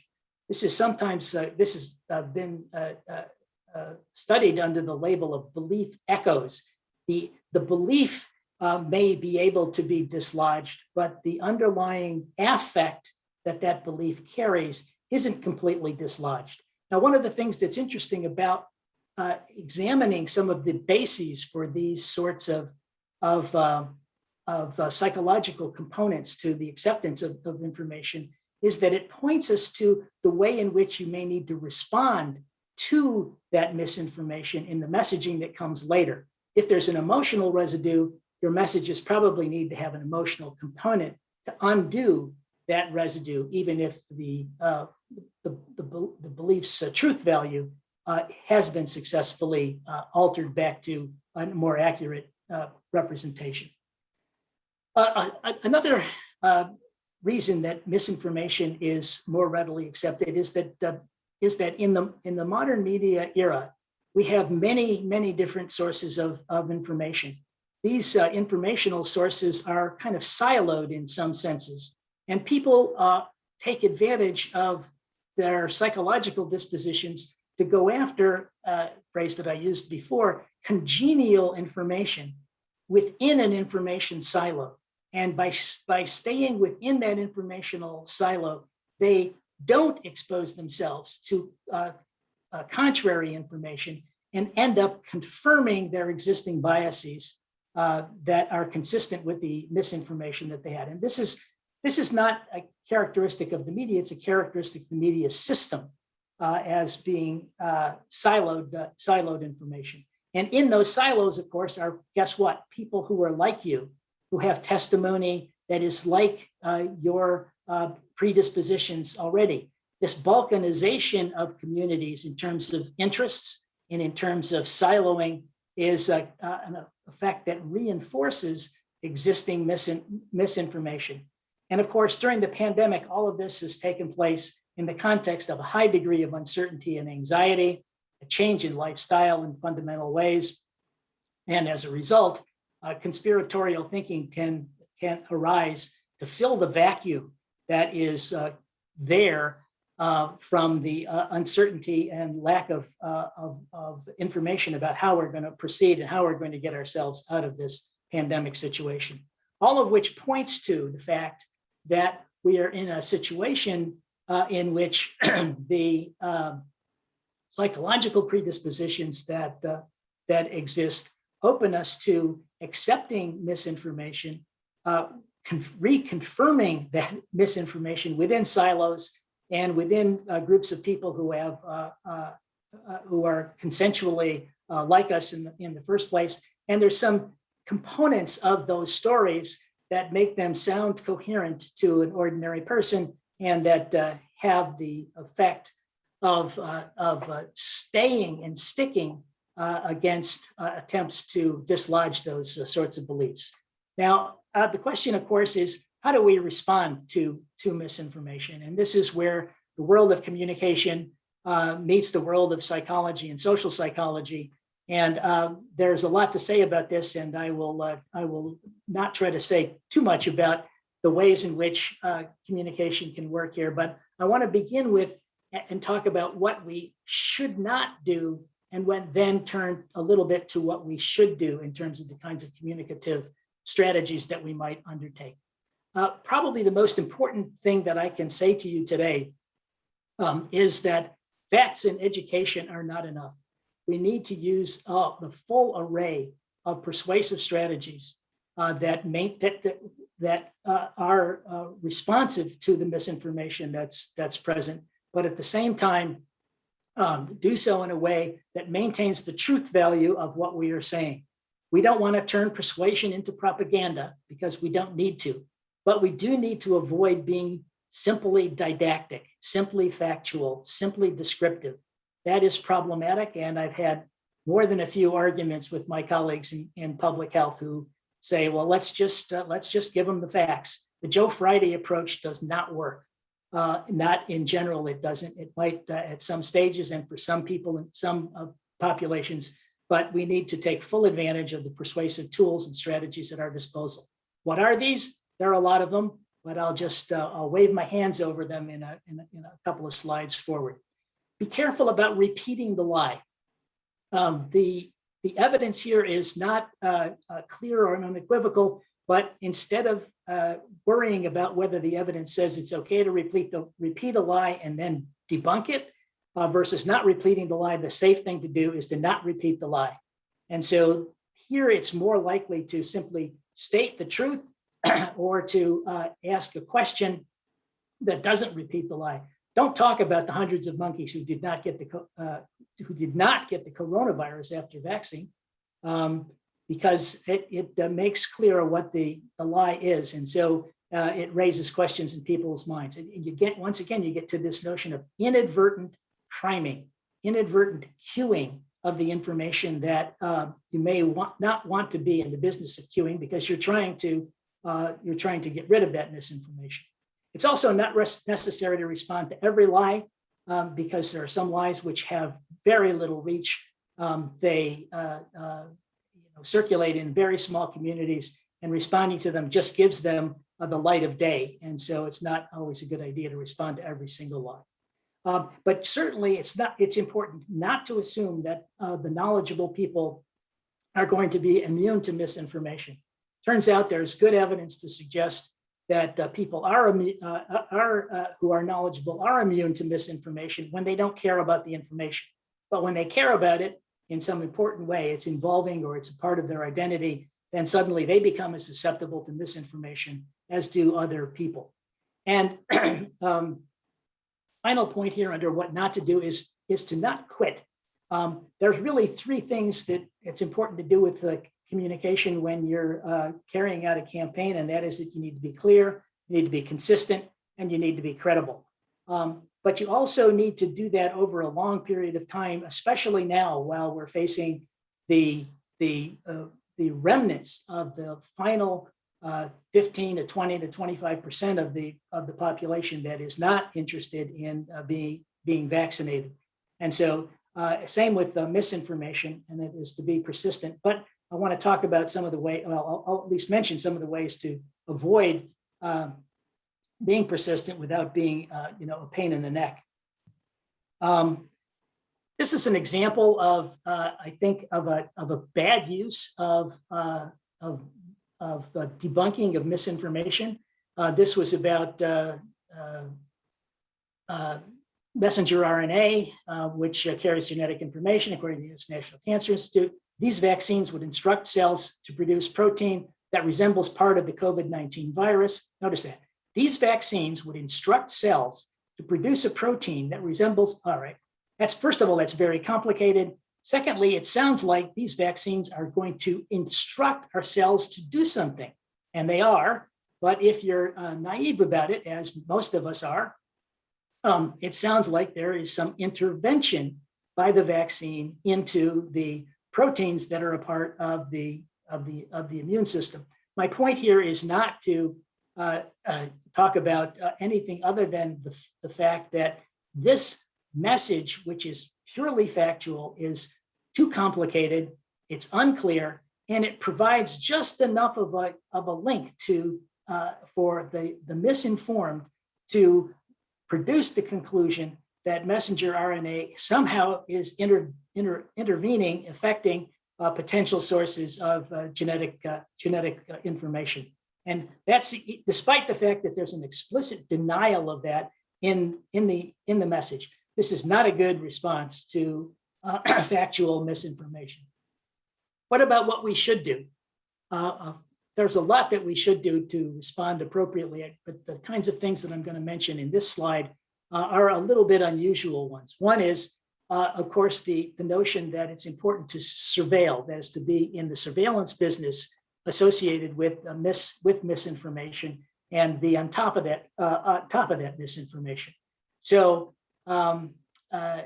S3: This is sometimes, uh, this has uh, been uh, uh, uh, studied under the label of belief echoes. The, the belief may be able to be dislodged, but the underlying affect that that belief carries isn't completely dislodged. Now, one of the things that's interesting about examining some of the bases for these sorts of, of, uh, of uh, psychological components to the acceptance of, of information is that it points us to the way in which you may need to respond to that misinformation in the messaging that comes later. If there's an emotional residue, your messages probably need to have an emotional component to undo that residue, even if the, uh, the, the, the, belief's uh, truth value uh, has been successfully uh, altered back to a more accurate uh, representation. Uh, another reason that misinformation is more readily accepted is that is that in the in the modern media era, we have many, many different sources of, of information. These uh, informational sources are kind of siloed in some senses, and people uh, take advantage of their psychological dispositions to go after, uh, phrase that I used before, congenial information within an information silo. And by, by staying within that informational silo, they don't expose themselves to uh, uh, contrary information and end up confirming their existing biases uh, that are consistent with the misinformation that they had. And this is this is not a characteristic of the media, it's a characteristic of the media system uh, as being uh, siloed, uh, siloed information. And in those silos, of course, are, guess what? People who are like you, who have testimony that is like uh, your uh, predispositions already. This balkanization of communities in terms of interests and in terms of siloing is a, uh, an effect that reinforces existing misin misinformation. And of course, during the pandemic, all of this has taken place in the context of a high degree of uncertainty and anxiety, a change in lifestyle in fundamental ways. And as a result, uh, conspiratorial thinking can, can arise to fill the vacuum that is uh, there uh, from the uh, uncertainty and lack of, uh, of, of, information about how we're going to proceed and how we're going to get ourselves out of this pandemic situation. All of which points to the fact that we are in a situation uh, in which the um, psychological predispositions that, uh, that exist open us to accepting misinformation, uh, reconfirming that misinformation within silos and within uh, groups of people who have uh, uh, uh, who are consensually uh, like us in the, in the first place. And there's some components of those stories that make them sound coherent to an ordinary person and that have the effect of, of staying and sticking uh, against uh, attempts to dislodge those uh, sorts of beliefs. Now, uh, the question, of course, is how do we respond to, to misinformation? And this is where the world of communication uh, meets the world of psychology and social psychology. And um, there's a lot to say about this, and I will uh, I will not try to say too much about the ways in which communication can work here. But I want to begin with and talk about what we should not do, and when then turn a little bit to what we should do in terms of the kinds of communicative strategies that we might undertake. Uh, probably the most important thing that I can say to you today um, is that facts and education are not enough. We need to use uh, the full array of persuasive strategies uh, that, make, that, that, that uh, are uh, responsive to the misinformation that's, that's present, but at the same time, um, do so in a way that maintains the truth value of what we are saying. We don't want to turn persuasion into propaganda because we don't need to, but we do need to avoid being simply didactic, simply factual, simply descriptive. That is problematic. And I've had more than a few arguments with my colleagues in, in public health who say, well, let's just uh, let's just give them the facts. The Joe Friday approach does not work. Uh, not in general, it doesn't. It might uh, at some stages and for some people in some uh, populations, but we need to take full advantage of the persuasive tools and strategies at our disposal. What are these? There are a lot of them but I'll just uh, I'll wave my hands over them in a, in a, in a couple of slides forward. Be careful about repeating the lie. Um, the the evidence here is not uh, uh, clear or unequivocal, but instead of uh, worrying about whether the evidence says it's okay to repeat the repeat a lie and then debunk it uh, versus not repeating the lie, the safe thing to do is to not repeat the lie. And so here it's more likely to simply state the truth or to uh, ask a question that doesn't repeat the lie. Don't talk about the hundreds of monkeys who did not get the uh, who did not get the coronavirus after vaccine, um, because it, it makes clear what the, the lie is, and so uh, it raises questions in people's minds. And you get once again you get to this notion of inadvertent priming, inadvertent cueing of the information that uh, you may want, not want to be in the business of cueing because you're trying to uh, you're trying to get rid of that misinformation. It's also not necessary to respond to every lie um, because there are some lies which have very little reach. Um, they uh, uh, know, circulate in very small communities and responding to them just gives them uh, the light of day. And so it's not always a good idea to respond to every single one. Um, but certainly it's not, it's important not to assume that uh, the knowledgeable people are going to be immune to misinformation. Turns out there's good evidence to suggest that uh, people are, uh, are uh, who are knowledgeable are immune to misinformation when they don't care about the information. But when they care about it in some important way, it's involving or it's a part of their identity, then suddenly they become as susceptible to misinformation as do other people. And um, final point here under what not to do is, is to not quit. Um, there's really three things that it's important to do with the communication when you're uh, carrying out a campaign, and that is that you need to be clear, you need to be consistent, and you need to be credible. Um, but you also need to do that over a long period of time, especially now while we're facing the, the, uh, the remnants of the final uh, 15 to 20 to 25% of the, of the population that is not interested in uh, being, being vaccinated. And so uh, same with the misinformation, and it is to be persistent. But I want to talk about some of the way, well, I'll, I'll at least mention some of the ways to avoid um, being persistent without being, uh, you know, a pain in the neck. Um, this is an example of, uh, I think, of a, of a bad use of, uh, of, of debunking of misinformation. Uh, this was about uh, uh, messenger RNA, which carries genetic information, according to the. National Cancer Institute. These vaccines would instruct cells to produce protein that resembles part of the COVID-19 virus. Notice that. These vaccines would instruct cells to produce a protein that resembles, all right, that's first of all, that's very complicated. Secondly, it sounds like these vaccines are going to instruct our cells to do something, and they are. But if you're uh, naive about it, as most of us are, um, it sounds like there is some intervention by the vaccine into the proteins that are a part of the of the of the immune system. My point here is not to talk about uh, anything other than the, the fact that this message, which is purely factual, is too complicated, it's unclear, and it provides just enough of a, of a link to uh, for the, the misinformed to produce the conclusion that messenger RNA somehow is inter, inter, intervening, affecting uh, potential sources of uh, genetic uh, genetic uh, information. And that's despite the fact that there's an explicit denial of that in, in, the, in the message. This is not a good response to uh, factual misinformation. What about what we should do? Uh, uh, there's a lot that we should do to respond appropriately, but the kinds of things that I'm going to mention in this slide uh, are a little bit unusual ones. One is, uh, of course, the, the notion that it's important to surveil, that is to be in the surveillance business associated with mis with misinformation and the on top of that uh, on top of that misinformation. So um, uh,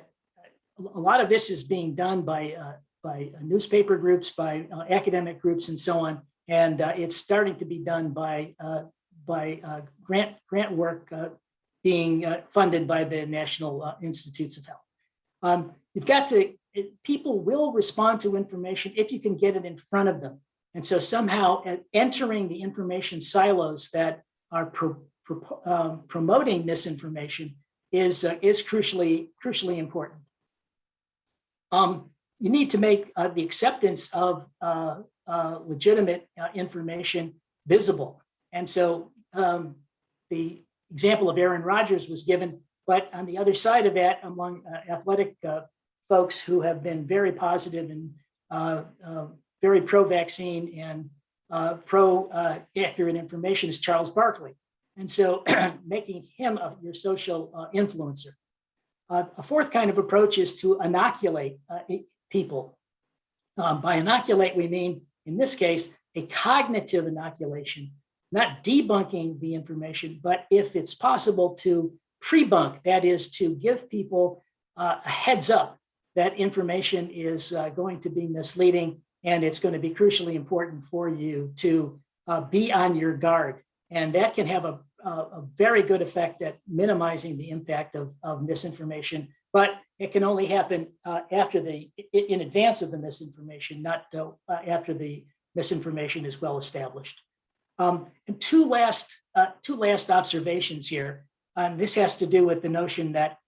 S3: a lot of this is being done by uh, by newspaper groups, by uh, academic groups, and so on, and uh, it's starting to be done by uh, by grant grant work being funded by the National Institutes of Health. Um, you've got to people will respond to information if you can get it in front of them. And so somehow entering the information silos that are pro, pro, um, promoting misinformation is, uh, is crucially, crucially important. Um, you need to make uh, the acceptance of uh, uh legitimate uh, information visible. And so um, the example of Aaron Rodgers was given, but on the other side of that, among uh, athletic folks who have been very positive and very pro-vaccine and uh, pro-accurate uh, information is Charles Barkley. And so making him a, your social uh, influencer. Uh, a fourth kind of approach is to inoculate uh, people. Um, by inoculate, we mean, in this case, a cognitive inoculation, not debunking the information, but if it's possible to pre-bunk, that is to give people uh, a heads up that information is going to be misleading and it's going to be crucially important for you to uh, be on your guard. And that can have a, a, a, very good effect at minimizing the impact of, of misinformation, but it can only happen uh, after the, in advance of the misinformation, not uh, after the misinformation is well established. Um, and two last, uh, two last observations here. And this has to do with the notion that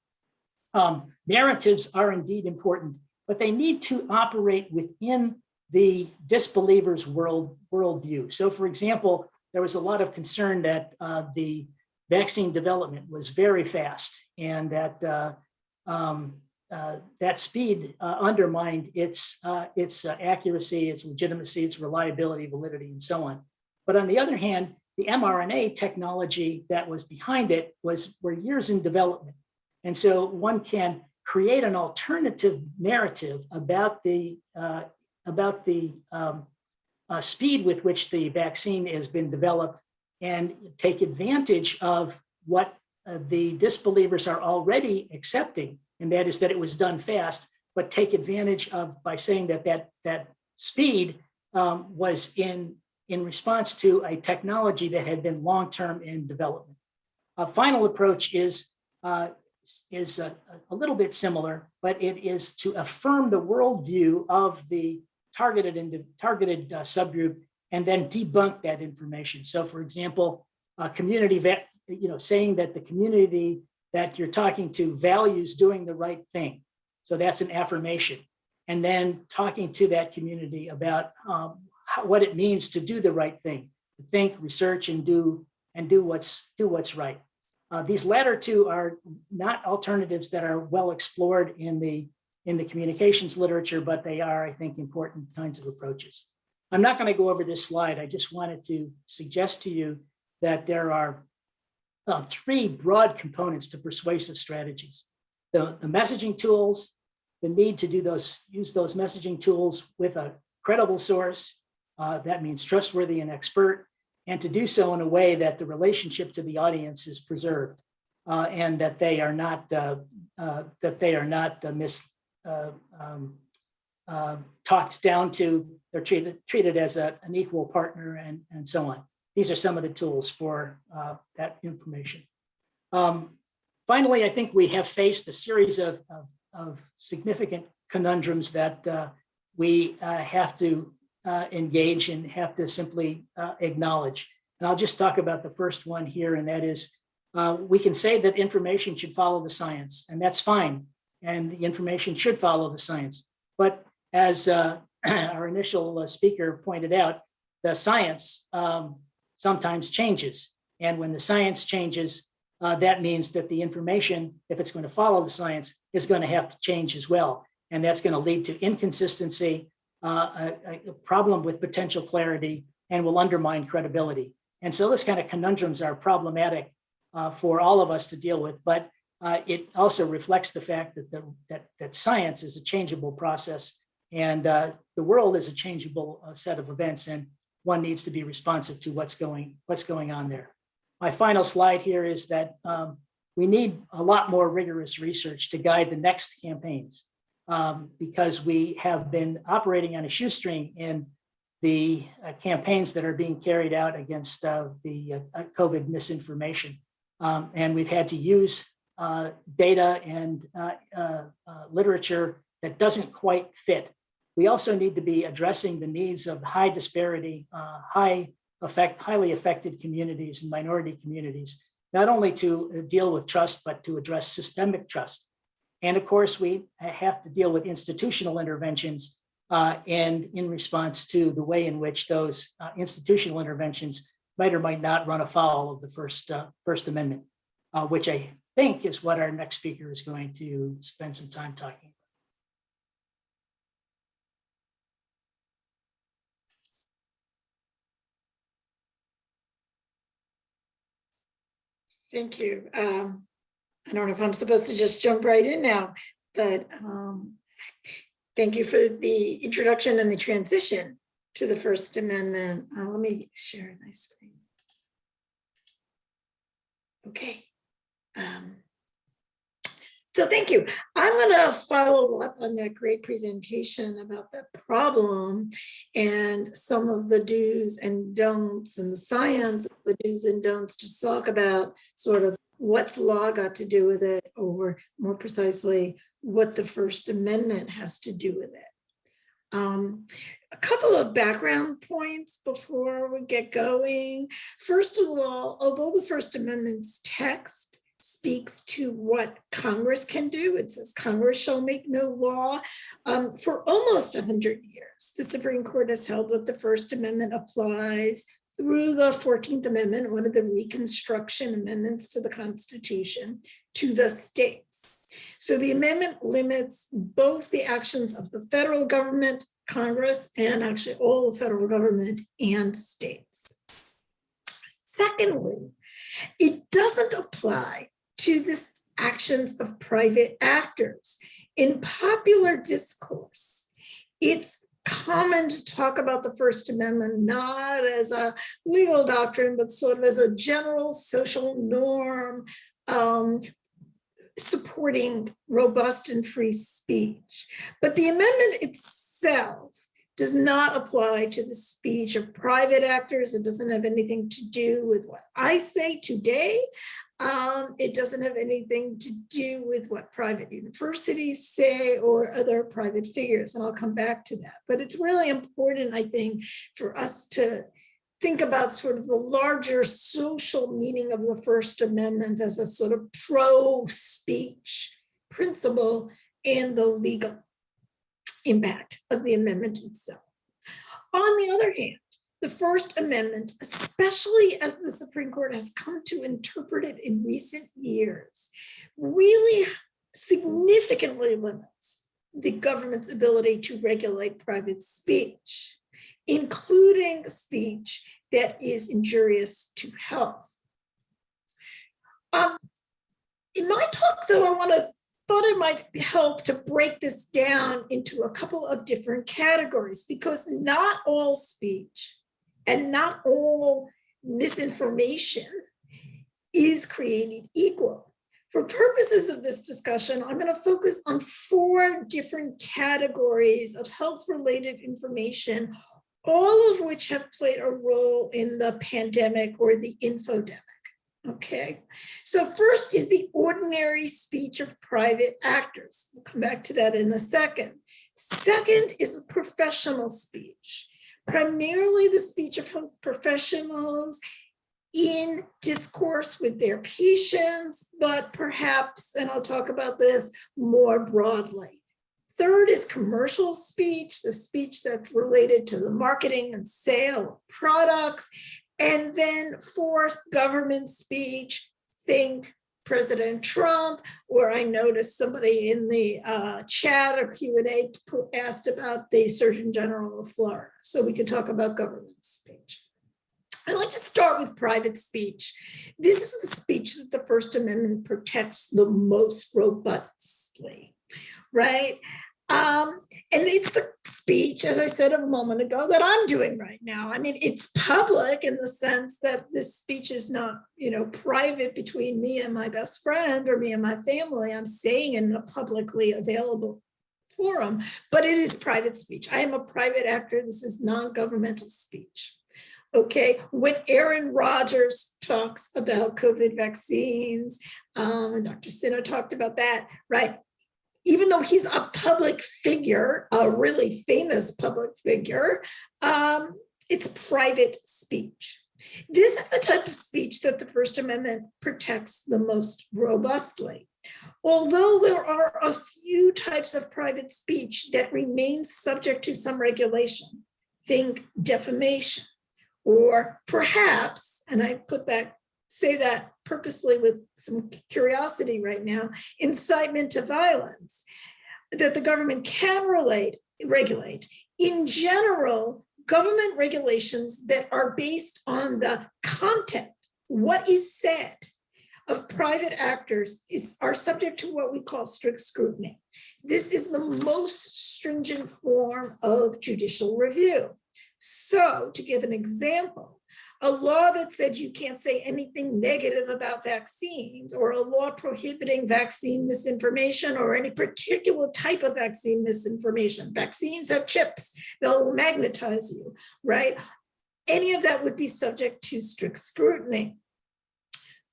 S3: um, narratives are indeed important, but they need to operate within the disbelievers world worldview. So for example, there was a lot of concern that uh, the vaccine development was very fast and that uh, um, uh, that speed uh, undermined its, uh, its uh, accuracy, its legitimacy, its reliability, validity, and so on. But on the other hand, the mRNA technology that was behind it was were years in development. And so one can create an alternative narrative about the about the um, uh, speed with which the vaccine has been developed and take advantage of what uh, the disbelievers are already accepting, and that is that it was done fast, but take advantage of by saying that that, that speed um, was in, in response to a technology that had been long-term in development. A final approach is, uh, is a, a little bit similar, but it is to affirm the worldview of the targeted into targeted uh, subgroup and then debunk that information. So for example, uh, community, vet, you know, saying that the community that you're talking to values doing the right thing. So that's an affirmation. And then talking to that community about um, how, what it means to do the right thing, think, research, and do and do what's do what's right. Uh, these latter two are not alternatives that are well explored in the in the communications literature, but they are, I think, important kinds of approaches. I'm not going to go over this slide. I just wanted to suggest to you that there are uh, three broad components to persuasive strategies. The, the messaging tools, the need to do those, use those messaging tools with a credible source. uh, that means trustworthy and expert, and to do so in a way that the relationship to the audience is preserved. uh, and that they are not, uh, uh, that they are not uh, mis, uh, um, uh, talked down to, they're treated, treated as a, an equal partner and, and so on. These are some of the tools for uh, that information. Um, Finally, I think we have faced a series of, of, of significant conundrums that uh, we uh, have to engage and have to simply acknowledge. And I'll just talk about the first one here, and that is, we can say that information should follow the science, and that's fine. And the information should follow the science. But as uh, our initial uh, speaker pointed out, the science um, sometimes changes. And when the science changes, uh, that means that the information, if it's going to follow the science, is going to have to change as well. And that's going to lead to inconsistency, uh, a, a problem with potential clarity, and will undermine credibility. And so this kind of conundrums are problematic uh, for all of us to deal with, but uh, it also reflects the fact that, the, that, that science is a changeable process and uh, the world is a changeable uh, set of events and one needs to be responsive to what's going, what's going on there. My final slide here is that um, we need a lot more rigorous research to guide the next campaigns um, because we have been operating on a shoestring in the uh, campaigns that are being carried out against uh, the uh, COVID misinformation. Um, and we've had to use uh, data and uh, uh, uh, literature that doesn't quite fit. We also need to be addressing the needs of high disparity, uh, high affect, highly affected communities and minority communities, not only to deal with trust, but to address systemic trust. And of course, we have to deal with institutional interventions uh, and in response to the way in which those uh, institutional interventions might or might not run afoul of the First, uh, First Amendment, which I think is what our next speaker is going to spend some time talking. About.
S4: Thank you. Um, I don't know if I'm supposed to just jump right in now, but um, thank you for the introduction and the transition to the First Amendment. Uh, let me share my screen. Okay. Um, so thank you. I'm going to follow up on that great presentation about the problem and some of the do's and don'ts and the science of the do's and don'ts to talk about sort of what's law got to do with it, or more precisely, what the First Amendment has to do with it. Um, a couple of background points before we get going. First of all, although the First Amendment's text speaks to what Congress can do. It says Congress shall make no law. Um, for almost 100 years, the Supreme Court has held that the First Amendment applies through the 14th Amendment, one of the Reconstruction amendments to the Constitution, to the states. So the amendment limits both the actions of the federal government, Congress, and actually all the federal government and states. Secondly, it doesn't apply to the actions of private actors. In popular discourse, it's common to talk about the First Amendment not as a legal doctrine, but sort of as a general social norm um, supporting robust and free speech. But the amendment itself does not apply to the speech of private actors. It doesn't have anything to do with what I say today. Um, it doesn't have anything to do with what private universities say or other private figures, and I'll come back to that. But it's really important, I think, for us to think about sort of the larger social meaning of the First Amendment as a sort of pro-speech principle and the legal impact of the amendment itself. On the other hand, the First Amendment, especially as the Supreme Court has come to interpret it in recent years, really significantly limits the government's ability to regulate private speech, including speech that is injurious to health. Um, in my talk, though, I want to thought it might help to break this down into a couple of different categories because not all speech and not all misinformation is created equal. For purposes of this discussion, I'm going to focus on four different categories of health-related information, all of which have played a role in the pandemic or the infodemic. Okay, so first is the ordinary speech of private actors. We'll come back to that in a second. Second is professional speech, primarily the speech of health professionals in discourse with their patients, but perhaps, and I'll talk about this more broadly. Third is commercial speech, the speech that's related to the marketing and sale of products. And then fourth, government speech, think President Trump, or I noticed somebody in the uh, chat or Q&A asked about the Surgeon General of Florida. So we could talk about government speech. I'd like to start with private speech. This is the speech that the First Amendment protects the most robustly, right? Um, and it's the speech, as I said a moment ago, that I'm doing right now. I mean, it's public in the sense that this speech is not, you know, private between me and my best friend or me and my family. I'm saying in a publicly available forum, but it is private speech. I am a private actor. This is non-governmental speech. Okay, when Aaron Rodgers talks about COVID vaccines, um, and Dr. Sinha talked about that, right? Even though he's a public figure, a really famous public figure, um, it's private speech. This is the type of speech that the First Amendment protects the most robustly. Although there are a few types of private speech that remain subject to some regulation, think defamation, or perhaps, and I put that say that purposely with some curiosity right now, incitement to violence that the government can relate, regulate. In general, government regulations that are based on the content, what is said of private actors is are subject to what we call strict scrutiny. This is the most stringent form of judicial review. So to give an example, a law that said you can't say anything negative about vaccines or a law prohibiting vaccine misinformation or any particular type of vaccine misinformation. Vaccines have chips, they'll magnetize you, right? Any of that would be subject to strict scrutiny.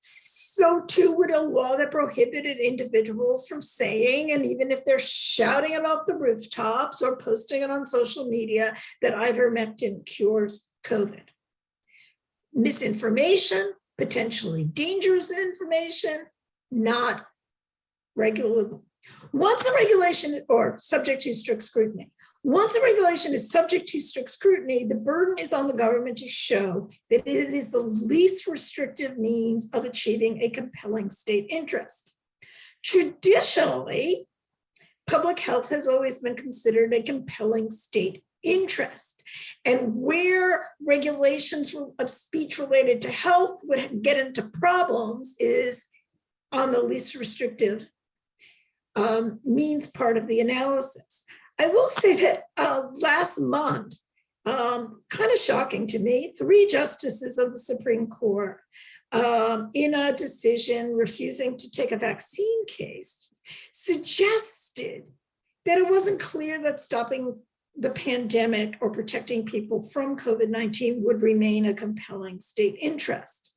S4: So too would a law that prohibited individuals from saying, and even if they're shouting it off the rooftops or posting it on social media, that ivermectin cures COVID misinformation, potentially dangerous information, not regulable. Once a regulation or subject to strict scrutiny, once a regulation is subject to strict scrutiny, the burden is on the government to show that it is the least restrictive means of achieving a compelling state interest. Traditionally, public health has always been considered a compelling state interest and where regulations of speech related to health would get into problems is on the least restrictive um, means part of the analysis. I will say that uh, last month, um, kind of shocking to me, three justices of the Supreme Court um, in a decision refusing to take a vaccine case suggested that it wasn't clear that stopping the pandemic or protecting people from COVID-19 would remain a compelling state interest.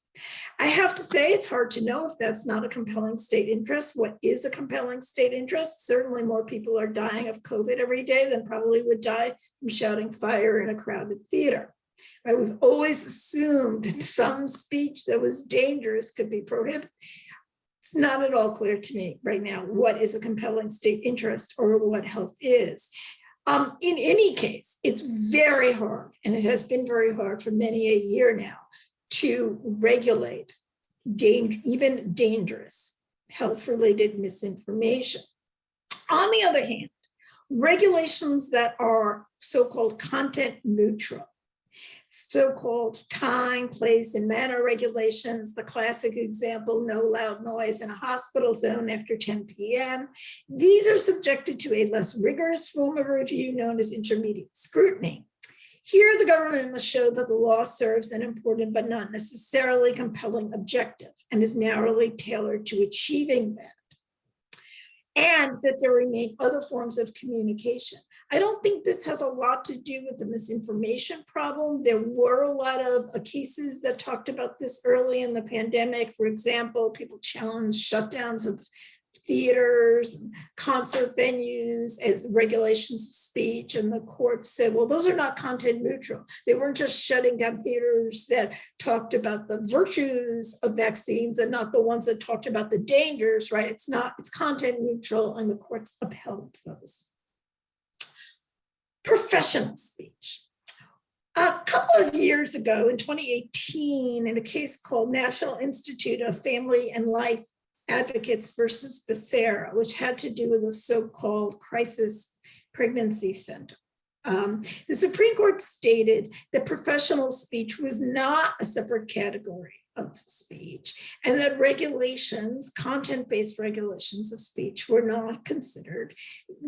S4: I have to say it's hard to know if that's not a compelling state interest. What is a compelling state interest? Certainly more people are dying of COVID every day than probably would die from shouting fire in a crowded theater. Right? We've always assumed that some speech that was dangerous could be prohibited. It's not at all clear to me right now what is a compelling state interest or what health is. Um, in any case, it's very hard, and it has been very hard for many a year now, to regulate even dangerous health-related misinformation. On the other hand, regulations that are so-called content neutral, So-called time, place, and manner regulations, the classic example, no loud noise in a hospital zone after 10 PM. These are subjected to a less rigorous form of review known as intermediate scrutiny. Here, the government must show that the law serves an important but not necessarily compelling objective and is narrowly tailored to achieving that. And that there remain other forms of communication. I don't think this has a lot to do with the misinformation problem. There were a lot of uh, cases that talked about this early in the pandemic. For example, people challenged shutdowns of theaters, concert venues as regulations of speech. And the court said, well, those are not content neutral. They weren't just shutting down theaters that talked about the virtues of vaccines and not the ones that talked about the dangers, right? It's not, it's content neutral and the courts upheld those. Professional speech. A couple of years ago in 2018, in a case called National Institute of Family and Life Advocates versus Becerra, which had to do with the so-called crisis pregnancy center. Um, the Supreme Court stated that professional speech was not a separate category of speech and that regulations, content-based regulations of speech were not considered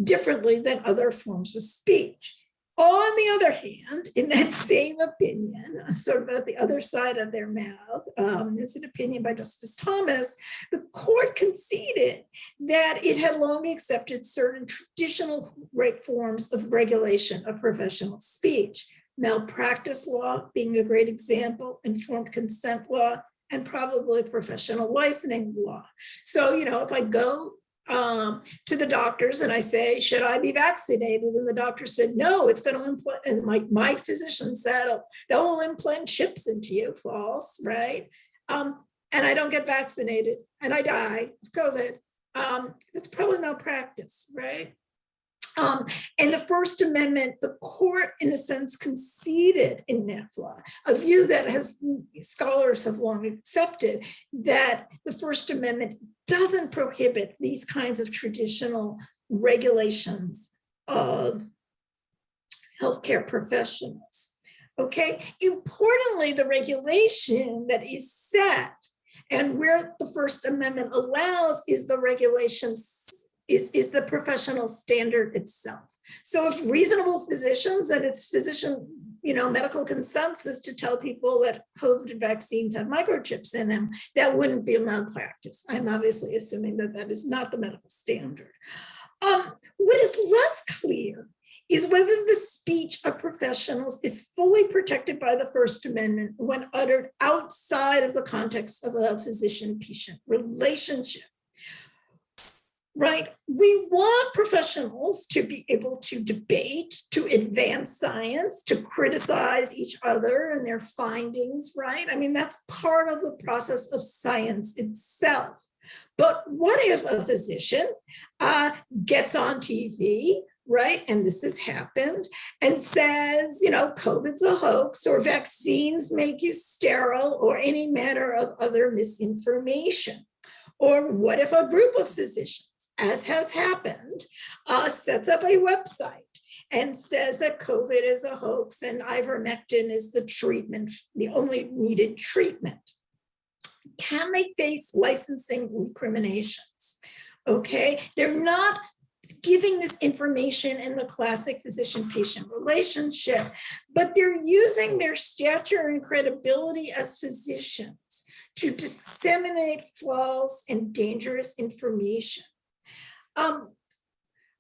S4: differently than other forms of speech. On the other hand, in that same opinion, sort of at the other side of their mouth, um, it's an opinion by Justice Thomas, the court conceded that it had long accepted certain traditional rate forms of regulation of professional speech, malpractice law being a great example, informed consent law, and probably professional licensing law. So, you know, if I go um, to the doctors and I say, should I be vaccinated? And the doctor said, no, it's going to implant, and my, my physician said, oh, they'll implant chips into you, false, right? Um, and I don't get vaccinated and I die of COVID. Um, that's probably malpractice, right? Um, and the First Amendment, the court, in a sense, conceded in NIFLA, a view that has scholars have long accepted that the First Amendment doesn't prohibit these kinds of traditional regulations of healthcare professionals. Okay, importantly, the regulation that is set and where the First Amendment allows is the regulations is, is the professional standard itself. So if reasonable physicians and it's physician, you know, medical consensus to tell people that COVID vaccines have microchips in them, that wouldn't be a malpractice. I'm obviously assuming that that is not the medical standard. Um, what is less clear is whether the speech of professionals is fully protected by the First Amendment when uttered outside of the context of a physician-patient relationship right? We want professionals to be able to debate, to advance science, to criticize each other and their findings, right? I mean, that's part of the process of science itself. But what if a physician uh, gets on TV, right? And this has happened and says, you know, COVID's a hoax or vaccines make you sterile or any manner of other misinformation. Or what if a group of physicians as has happened, uh, sets up a website and says that COVID is a hoax and ivermectin is the treatment, the only needed treatment. Can they face licensing recriminations? Okay, they're not giving this information in the classic physician-patient relationship, but they're using their stature and credibility as physicians to disseminate false and dangerous information. Um,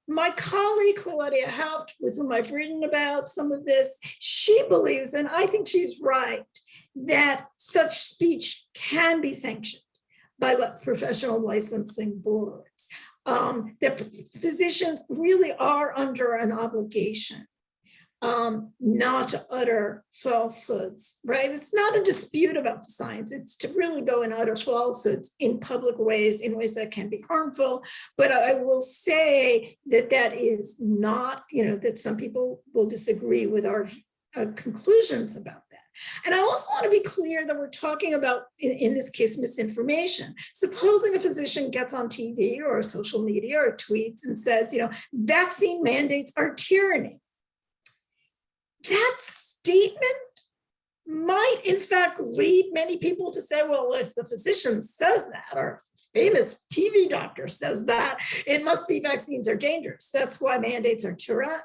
S4: my colleague Claudia Haupt, with whom I've written about some of this, she believes, and I think she's right, that such speech can be sanctioned by professional licensing boards. Um, that physicians really are under an obligation um, not to utter falsehoods, right? It's not a dispute about the science. It's to really go and utter falsehoods in public ways, in ways that can be harmful. But I will say that that is not, you know, that some people will disagree with our uh, conclusions about that. And I also want to be clear that we're talking about, in, in, this case, misinformation. Supposing a physician gets on TV or social media or tweets and says, you know, vaccine mandates are tyranny that statement might in fact lead many people to say, well, if the physician says that, or famous TV doctor says that, it must be vaccines are dangerous. That's why mandates are tyra-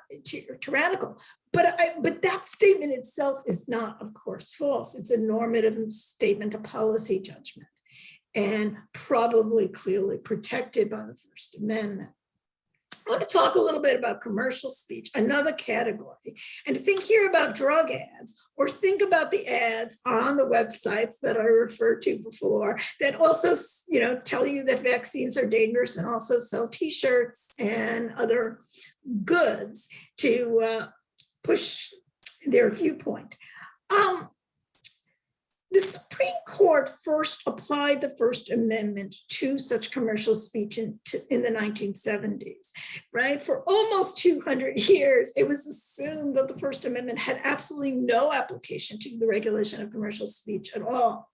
S4: tyrannical. But I, but that statement itself is not, of course, false. It's a normative statement, a policy judgment, and probably clearly protected by the First Amendment. Want to talk a little bit about commercial speech, another category, and think here about drug ads, or think about the ads on the websites that I referred to before that also, you know, tell you that vaccines are dangerous and also sell T-shirts and other goods to uh, push their viewpoint. Um, the Supreme Court first applied the First Amendment to such commercial speech in, to- in the 1970s, right? For almost 200 years, it was assumed that the First Amendment had absolutely no application to the regulation of commercial speech at all.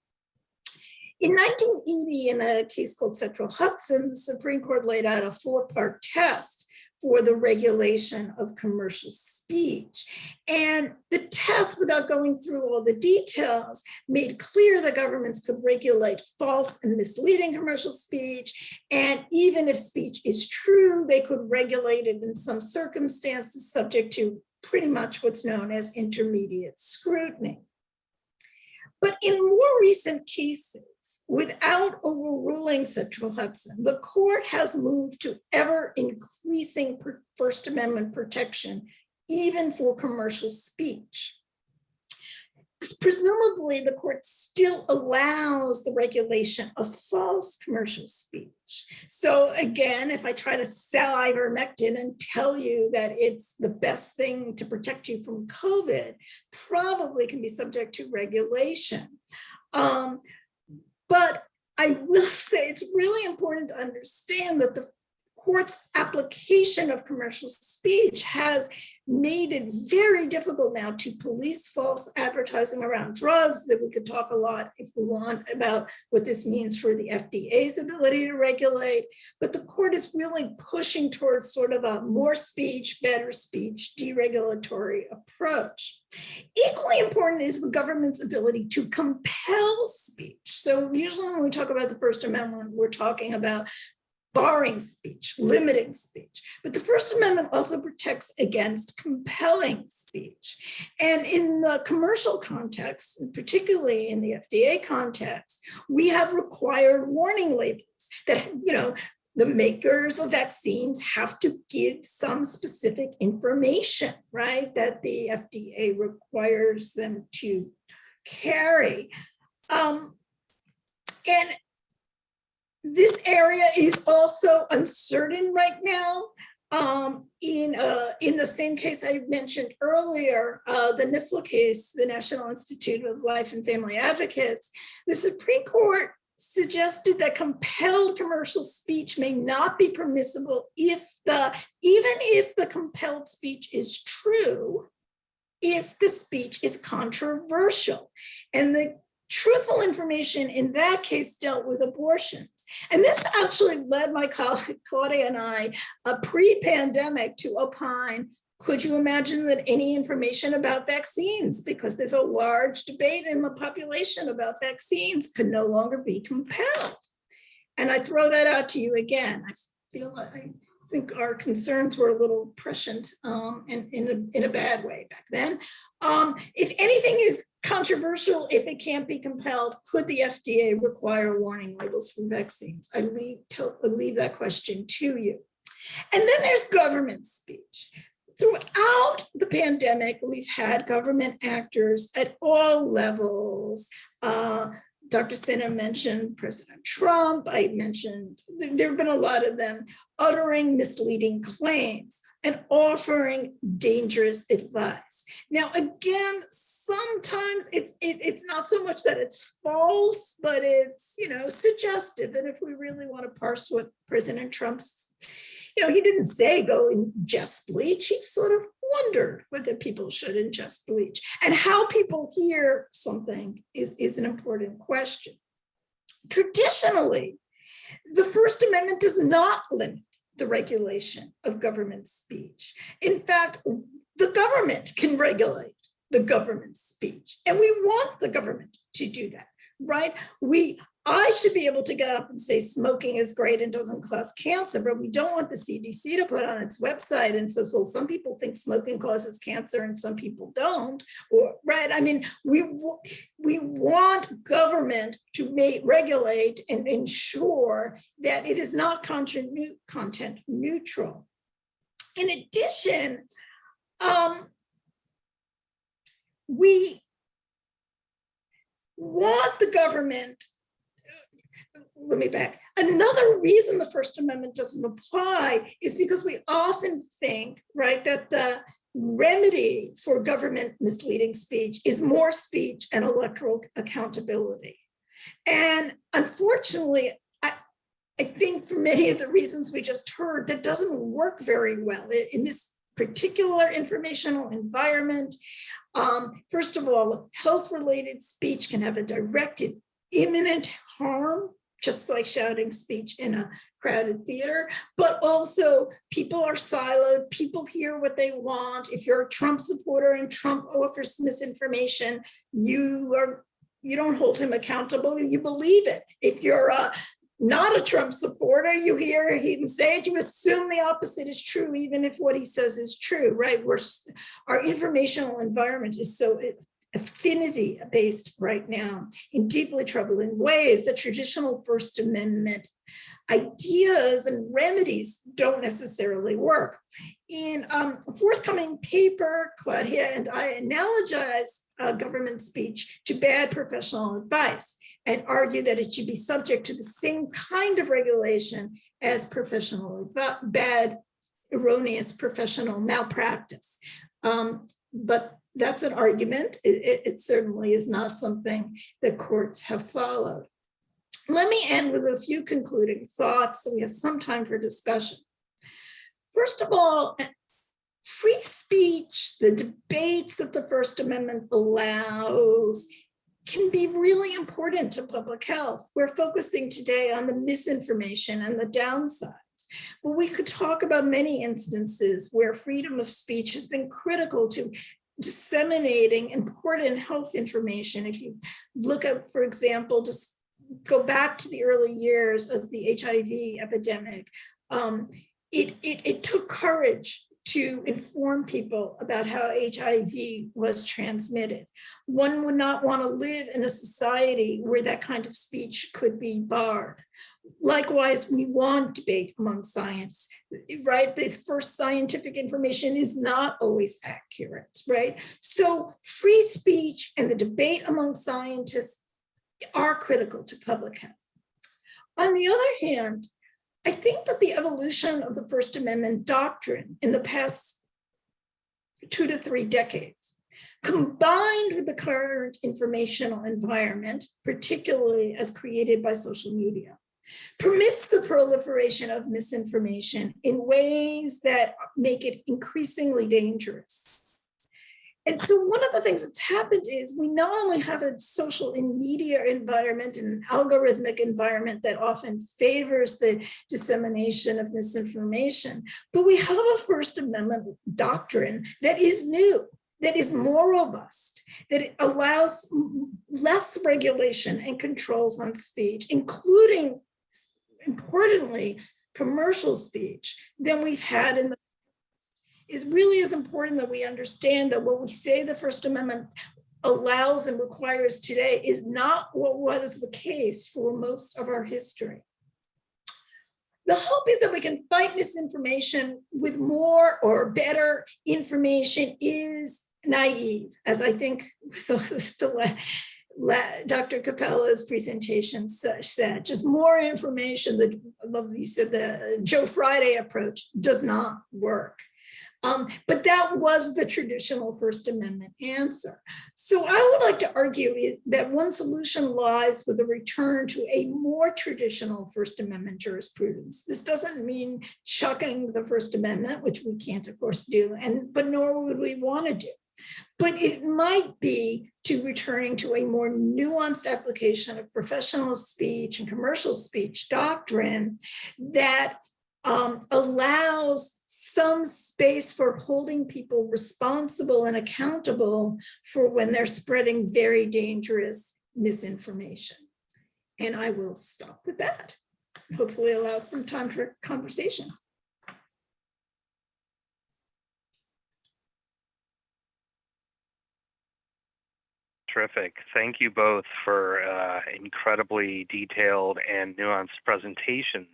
S4: In 1980, in a case called Central Hudson, the Supreme Court laid out a four-part test for the regulation of commercial speech. And the test, without going through all the details, made clear that governments could regulate false and misleading commercial speech. And even if speech is true, they could regulate it in some circumstances subject to pretty much what's known as intermediate scrutiny. But in more recent cases, without overruling Central Hudson, the court has moved to ever increasing First Amendment protection, even for commercial speech. Presumably, the court still allows the regulation of false commercial speech. So again, if I try to sell ivermectin and tell you that it's the best thing to protect you from COVID, probably can be subject to regulation. Um, but I will say it's really important to understand that the court's application of commercial speech has made it very difficult now to police false advertising around drugs that we could talk a lot if we want about what this means for the FDA's ability to regulate. But the court is really pushing towards sort of a more speech, better speech, deregulatory approach. Equally important is the government's ability to compel speech. So usually when we talk about the First Amendment, we're talking about barring speech, limiting speech. But the First Amendment also protects against compelling speech. And in the commercial context, and particularly in the FDA context, we have required warning labels that, you know, the makers of vaccines have to give some specific information, right? That the FDA requires them to carry. Um, and this area is also uncertain right now. Um, in, uh, in the same case I mentioned earlier, uh, the NIFLA case, the National Institute of Life and Family Advocates, the Supreme Court suggested that compelled commercial speech may not be permissible if the, even if the compelled speech is true, if the speech is controversial. And the truthful information in that case dealt with abortions. And this actually led my colleague Claudia and I, uh, pre-pandemic to opine, could you imagine that any information about vaccines, because there's a large debate in the population about vaccines, could no longer be compelled? And I throw that out to you again. I feel like think our concerns were a little prescient um, in, in, a, in a bad way back then. Um, if anything is controversial, if it can't be compelled, could the FDA require warning labels for vaccines? I leave, to, I leave that question to you. And then there's government speech. Throughout the pandemic, we've had government actors at all levels. Uh, Dr. Sinha mentioned President Trump. I mentioned there, there have been a lot of them uttering misleading claims and offering dangerous advice. Now, again, sometimes it's it, it's not so much that it's false, but it's you know suggestive. And if we really want to parse what President Trump's, you know, he didn't say go ingest bleach. He sort of wondered whether people should ingest bleach and how people hear something is, is an important question. Traditionally, the First Amendment does not limit the regulation of government speech. In fact, the government can regulate the government speech. And we want the government to do that, right? We, I should be able to get up and say smoking is great and doesn't cause cancer, but we don't want the CDC to put on its website and says, well, some people think smoking causes cancer and some people don't, or, right? I mean, we, we want government to make, regulate and ensure that it is not content, neutral. In addition, um, we want the government, let me back, another reason the First Amendment doesn't apply is because we often think, right, that the remedy for government misleading speech is more speech and electoral accountability. And unfortunately, I, I think for many of the reasons we just heard, that doesn't work very well in this particular informational environment. Um, first of all, health-related speech can have a directed imminent harm, just like shouting speech in a crowded theater, but also people are siloed, people hear what they want. If you're a Trump supporter and Trump offers misinformation, you are, you don't hold him accountable, you believe it. If you're a not a Trump supporter, you hear him say it, you assume the opposite is true, even if what he says is true, right? We're, our informational environment is so affinity based right now in deeply troubling ways that traditional First Amendment ideas and remedies don't necessarily work. In um, a forthcoming paper, Claudia and I analogize uh, government speech to bad professional advice and argue that it should be subject to the same kind of regulation as professional bad, erroneous professional malpractice. Um, but that's an argument. It, it- it certainly is not something that courts have followed. Let me end with a few concluding thoughts, so we have some time for discussion. First of all, free speech, the debates that the First Amendment allows can be really important to public health. We're focusing today on the misinformation and the downsides. But we could talk about many instances where freedom of speech has been critical to disseminating important health information. If you look at, for example, just go back to the early years of the HIV epidemic, um, it, it, it took courage to inform people about how HIV was transmitted. One would not want to live in a society where that kind of speech could be barred. Likewise, we want debate among science, right? The first scientific information is not always accurate, right? So free speech and the debate among scientists are critical to public health. On the other hand, I think that the evolution of the First Amendment doctrine in the past two to three decades, combined with the current informational environment, particularly as created by social media, permits the proliferation of misinformation in ways that make it increasingly dangerous. And so one of the things that's happened is we not only have a social and media environment and an algorithmic environment that often favors the dissemination of misinformation, but we have a First Amendment doctrine that is new, that is more robust, that allows less regulation and controls on speech, including, importantly, commercial speech than we've had in the is really is important that we understand that what we say the First Amendment allows and requires today is not what was the case for most of our history. The hope is that we can fight misinformation with more or better information is naive, as I think so the Dr. Cappella's presentation sa- said, just more information love you said the Joe Friday approach does not work. Um, but that was the traditional First Amendment answer. So I would like to argue that one solution lies with a return to a more traditional First Amendment jurisprudence. This doesn't mean chucking the First Amendment, which we can't, of course, do, and but nor would we want to do. But it might be to returning to a more nuanced application of professional speech and commercial speech doctrine that um, allows some space for holding people responsible and accountable for when they're spreading very dangerous misinformation. And I will stop with that. Hopefully allow some time for conversation.
S2: Terrific. Thank you both for uh, incredibly detailed and nuanced presentations.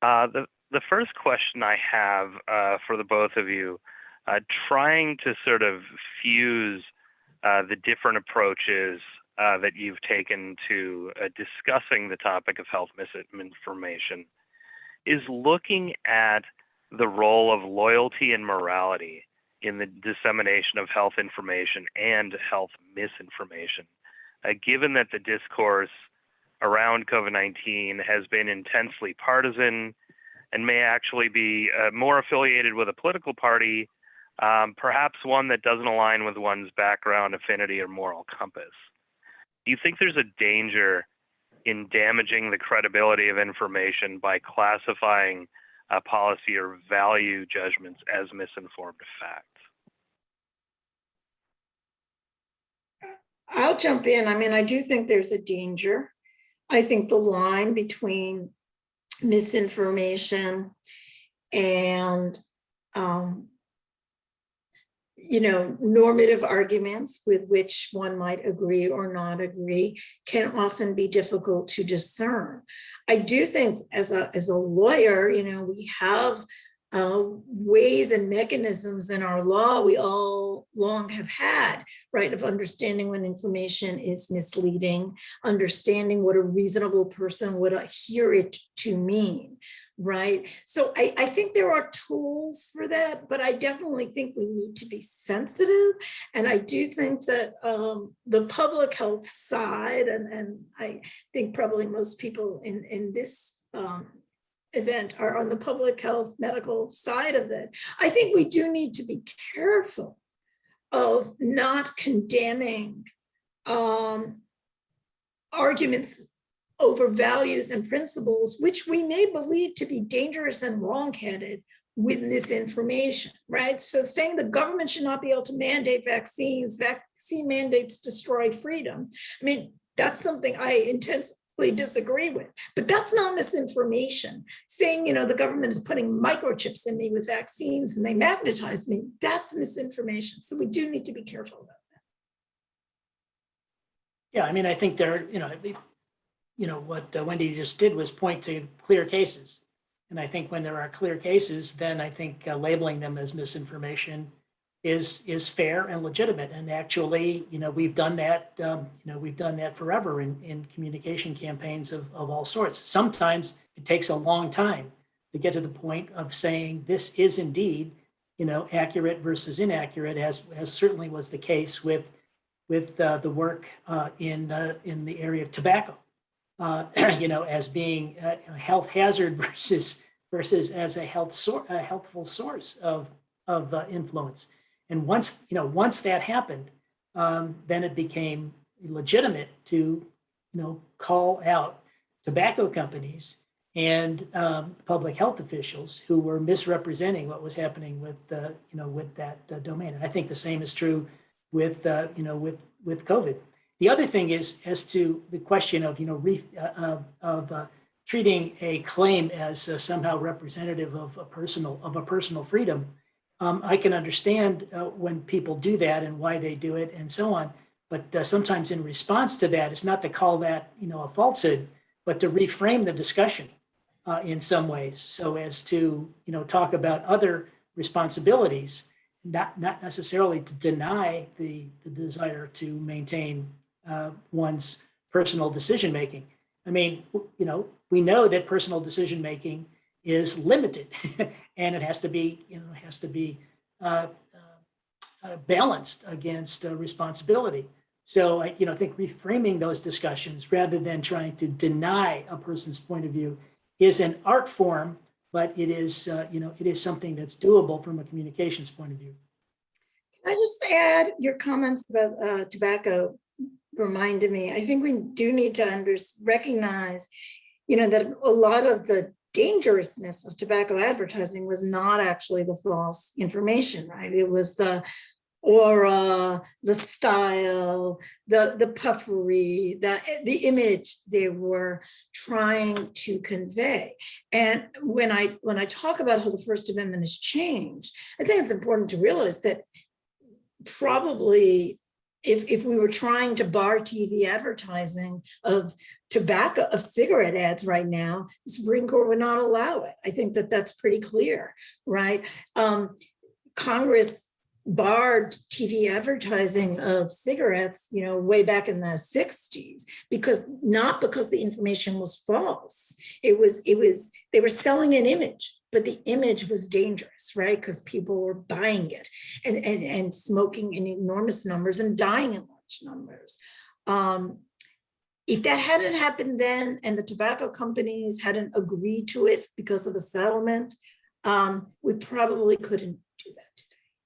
S2: Uh, the, the first question I have uh, for the both of you, uh, trying to sort of fuse uh, the different approaches uh, that you've taken to uh, discussing the topic of health misinformation, is looking at the role of loyalty and morality in the dissemination of health information and health misinformation. Uh, given that the discourse around COVID 19 has been intensely partisan and may actually be uh, more affiliated with a political party, um, perhaps one that doesn't align with one's background, affinity, or moral compass. Do you think there's a danger in damaging the credibility of information by classifying uh, policy or value judgments as misinformed facts?
S4: I'll jump in. I mean, I do think there's a danger. I think the line between misinformation and, um, you know, normative arguments with which one might agree or not agree can often be difficult to discern. I do think as a, as a lawyer, you know, we have uh, ways and mechanisms in our law we all long have had, right, of understanding when information is misleading, understanding what a reasonable person would uh, hear it to mean, right? So I, I think there are tools for that, but I definitely think we need to be sensitive. And I do think that um, the public health side, and, and I think probably most people in, in this um, event are on the public health medical side of it. I think we do need to be careful of not condemning um, arguments over values and principles, which we may believe to be dangerous and wrongheaded with misinformation, right? So saying the government should not be able to mandate vaccines, vaccine mandates destroy freedom. I mean, that's something I disagree with, but that's not misinformation. Saying, you know, the government is putting microchips in me with vaccines and they magnetize me, that's misinformation. So we do need to be careful about that.
S3: Yeah, I mean, I think there, you know, you know, what uh, Wendy just did was point to clear cases. And I think when there are clear cases, then I think uh, labeling them as misinformation is is fair and legitimate. And actually, you know, we've done that, um, you know, we've done that forever in, in communication campaigns of, of all sorts. Sometimes it takes a long time to get to the point of saying this is indeed, you know, accurate versus inaccurate, as, as certainly was the case with with uh, the work uh, in uh, in the area of tobacco, uh, you know, as being a health hazard versus versus as a health sor- a healthful source of of uh, influence. And once, you know, once that happened, um, then it became legitimate to, you know, call out tobacco companies and um, public health officials who were misrepresenting what was happening with, uh, you know, with that uh, domain. And I think the same is true with, uh, you know, with with COVID. The other thing is as to the question of, you know, re, uh, of uh, treating a claim as uh, somehow representative of a personal of a personal freedom um, I can understand uh, when people do that and why they do it and so on. But uh, sometimes in response to that, it's not to call that, you know, a falsehood, but to reframe the discussion uh, in some ways so as to, you know, talk about other responsibilities, not, not necessarily to deny the, the desire to maintain uh, one's personal decision making. I mean, you know, we know that personal decision making is limited and it has to be, you know, has to be uh, uh, uh, balanced against uh, responsibility. So I, you know, I think reframing those discussions rather than trying to deny a person's point of view is an art form, but it is, uh, you know, it is something that's doable from a communications point of view.
S4: Can I just add your comments about tobacco reminded me, I think we do need to under, recognize, you know, that a lot of the dangerousness of tobacco advertising was not actually the false information, right? It was the aura, the style, the, the puffery, the, the image they were trying to convey. And when I, when I talk about how the First Amendment has changed, I think it's important to realize that probably if, if we were trying to bar TV advertising of tobacco, of cigarette ads right now, the Supreme Court would not allow it. I think that that's pretty clear, right? Um, Congress barred TV advertising of cigarettes, you know, way back in the 60s, because not because the information was false. It was, it was, they were selling an image, but the image was dangerous, right? Because people were buying it and, and, and smoking in enormous numbers and dying in large numbers. Um, if that hadn't happened then and the tobacco companies hadn't agreed to it because of the settlement, um, we probably couldn't do that.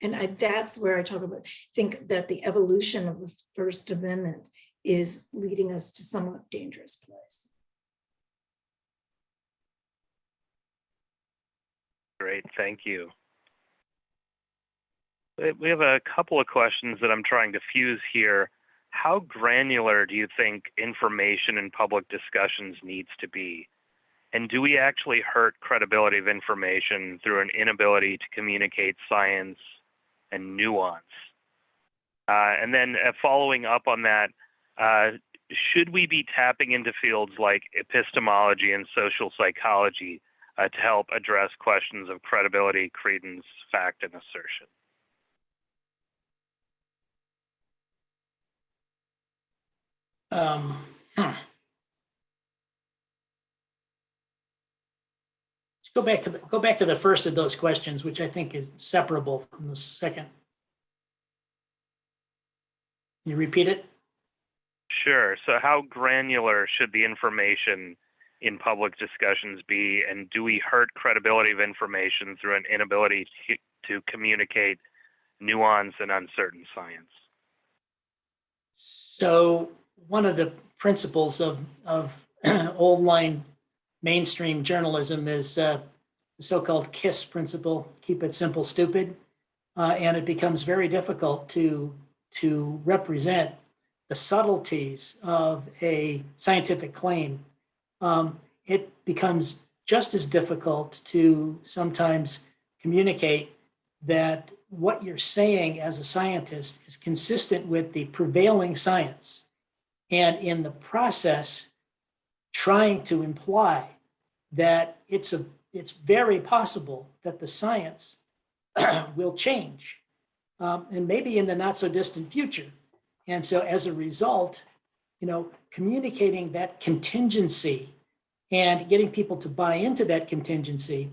S4: And I, that's where I talk about, think that the evolution of the First Amendment is leading us to somewhat dangerous place.
S2: Great, thank you. We- have a couple of questions that I'm trying to fuse here. How granular do you think information in public discussions needs to be? And do we actually hurt credibility of information through an inability to communicate science and nuance? Uh, and then uh, following up on that, uh, should we be tapping into fields like epistemology and social psychology uh, to help address questions of credibility, credence, fact, and assertion?
S3: Um, hmm. Let's go back to, the go back to the first of those questions, which I think is separable from the second. Can you repeat it?
S2: Sure. So, how granular should the information in public discussions be? And do we hurt credibility of information through an inability to, to communicate nuance and uncertain science?
S3: So one of the principles of, of old line mainstream journalism is uh, the so-called KISS principle, keep it simple, stupid. Uh, and it becomes very difficult to, to represent the subtleties of a scientific claim. Um, it becomes just as difficult to sometimes communicate that what you're saying as a scientist is consistent with the prevailing science. And in the process, trying to imply that it's a it's very possible that the science will change, um, and maybe in the not so distant future. And so as a result, you know, communicating that contingency and getting people to buy into that contingency,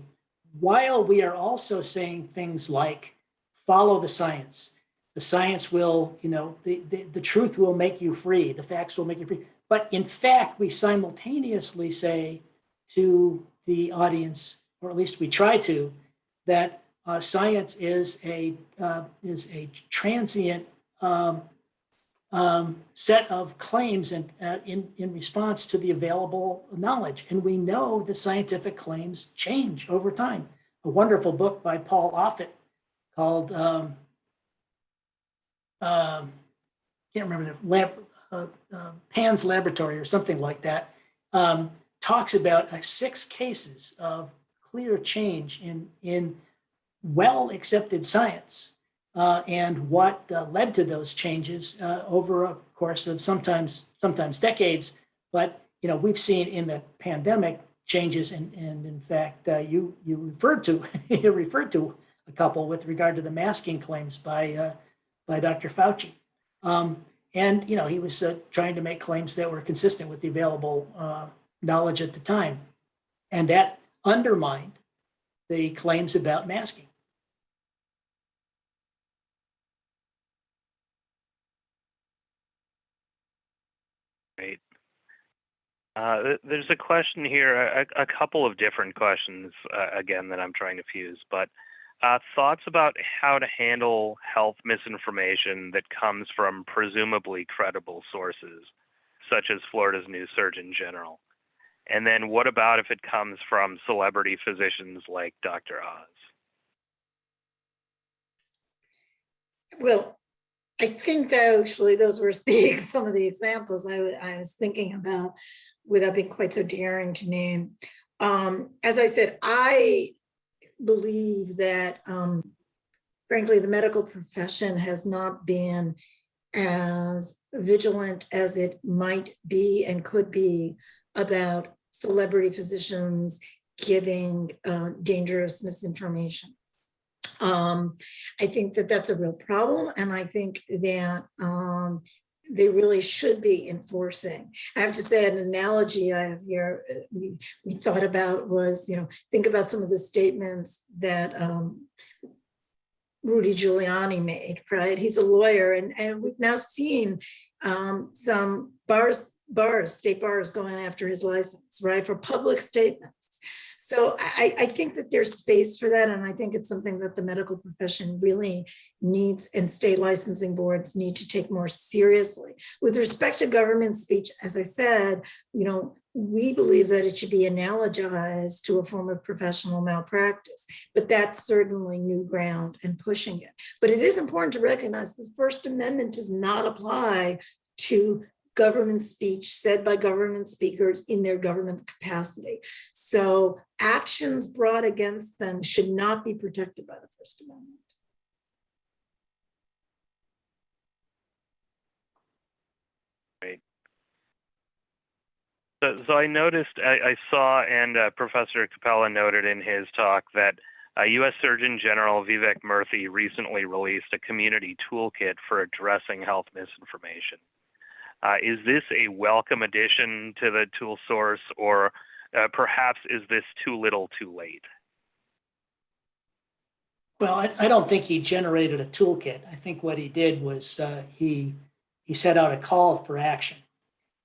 S3: while we are also saying things like, follow the science. The science will, you know, the, the, the truth will make you free. The facts will make you free. But in fact, we simultaneously say to the audience, or at least we try to, that uh, science is a uh, is a transient um, um, set of claims and uh, in in response to the available knowledge, and we know the scientific claims change over time. A wonderful book by Paul Offit called um, um, can't remember the lab, uh, uh, Pan's Laboratory or something like that. Um, talks about uh, six cases of clear change in in well accepted science uh, and what uh, led to those changes uh, over a course of sometimes sometimes decades. But you know we've seen in the pandemic changes, and and in fact uh, you you referred to you referred to a couple with regard to the masking claims by uh, by Dr. Fauci. Um, and you know he was uh, trying to make claims that were consistent with the available knowledge at the time, and that undermined the claims about masking.
S2: Uh, there's a question here, a, a couple of different questions, uh, again, that I'm trying to fuse, but uh, thoughts about how to handle health misinformation that comes from presumably credible sources, such as Florida's new Surgeon General. And then what about if it comes from celebrity physicians like Dr. Oz?
S4: Well, I think that actually those were the, some of the examples I, I was thinking about without being quite so daring to name. Um, as I said, I believe that um, frankly, the medical profession has not been as vigilant as it might be and could be about celebrity physicians giving uh, dangerous misinformation. Um, I think that that's a real problem, and I think that um, they really should be enforcing. I have to say, an analogy I have here uh, we, we thought about was, you know, think about some of the statements that um, Rudy Giuliani made, right? He's a lawyer, and and we've now seen um, some bars, bars, state bars going after his license, right, for public statements. So I, I think that there's space for that, and I think it's something that the medical profession really needs and state licensing boards need to take more seriously. With respect to government speech, as I said, you know, we believe that it should be analogized to a form of professional malpractice, but that's certainly new ground and pushing it. But it is important to recognize the First Amendment does not apply to government speech said by government speakers in their government capacity. So actions brought against them should not be protected by the First Amendment.
S2: So, so I noticed, I, I saw, and uh, Professor Cappella noted in his talk that uh, U.S. Surgeon General Vivek Murthy recently released a community toolkit for addressing health misinformation. Uh, is this a welcome addition to the tool source, or uh, perhaps is this too little too late?
S3: Well, I, I don't think he generated a toolkit. I think what he did was uh, he he set out a call for action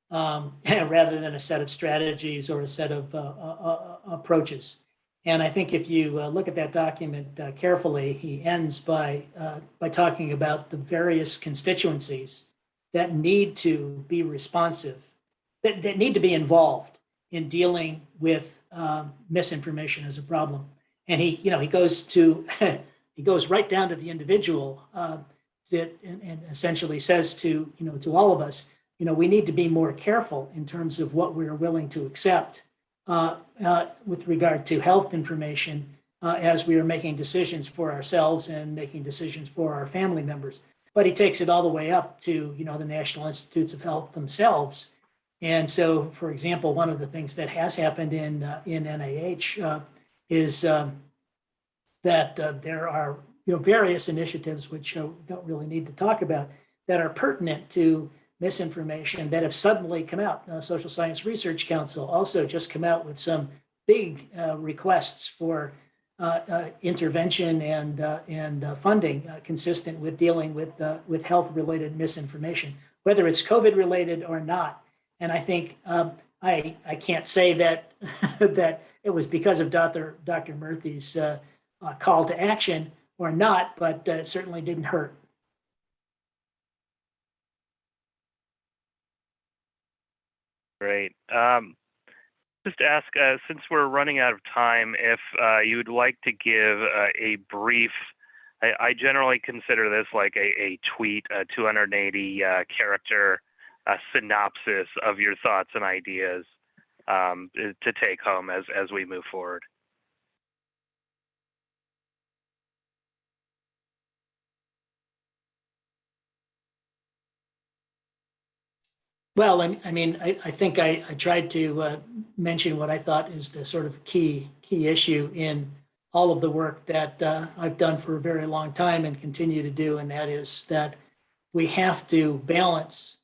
S3: um, rather than a set of strategies or a set of uh, uh, approaches. And I think if you uh, look at that document uh, carefully, he ends by uh, by talking about the various constituencies that need to be responsive, that, that need to be involved in dealing with um, misinformation as a problem. And he, you know, he goes to, he goes right down to the individual uh, that, and, and essentially says to, you know, to all of us, you know, we need to be more careful in terms of what we're willing to accept uh, uh, with regard to health information uh, as we are making decisions for ourselves and making decisions for our family members. But he takes it all the way up to, you know, the National Institutes of Health themselves. And so, for example, one of the things that has happened in uh, in NIH uh, is um, that uh, there are, you know, various initiatives which uh, don't really need to talk about that are pertinent to misinformation that have suddenly come out. Uh, Social Science Research Council also just come out with some big uh, requests for intervention and uh, and uh, funding uh, consistent with dealing with uh, with health related misinformation, whether it's COVID related or not. And I think um, I I can't say that that it was because of Dr. Dr. Murthy's uh, uh, call to action or not, but uh, it certainly didn't hurt.
S2: Great. Um, just ask, uh, since we're running out of time, if uh, you would like to give uh, a brief, I, generally consider this like a, tweet, a 280 uh, character uh, synopsis of your thoughts and ideas um, to take home as, as we move forward.
S3: Well, I, I mean, I, I think I, I tried to uh, mention what I thought is the sort of key key issue in all of the work that uh, I've done for a very long time and continue to do, and that is that we have to balance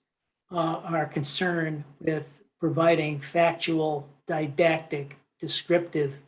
S3: uh, our concern with providing factual, didactic, descriptive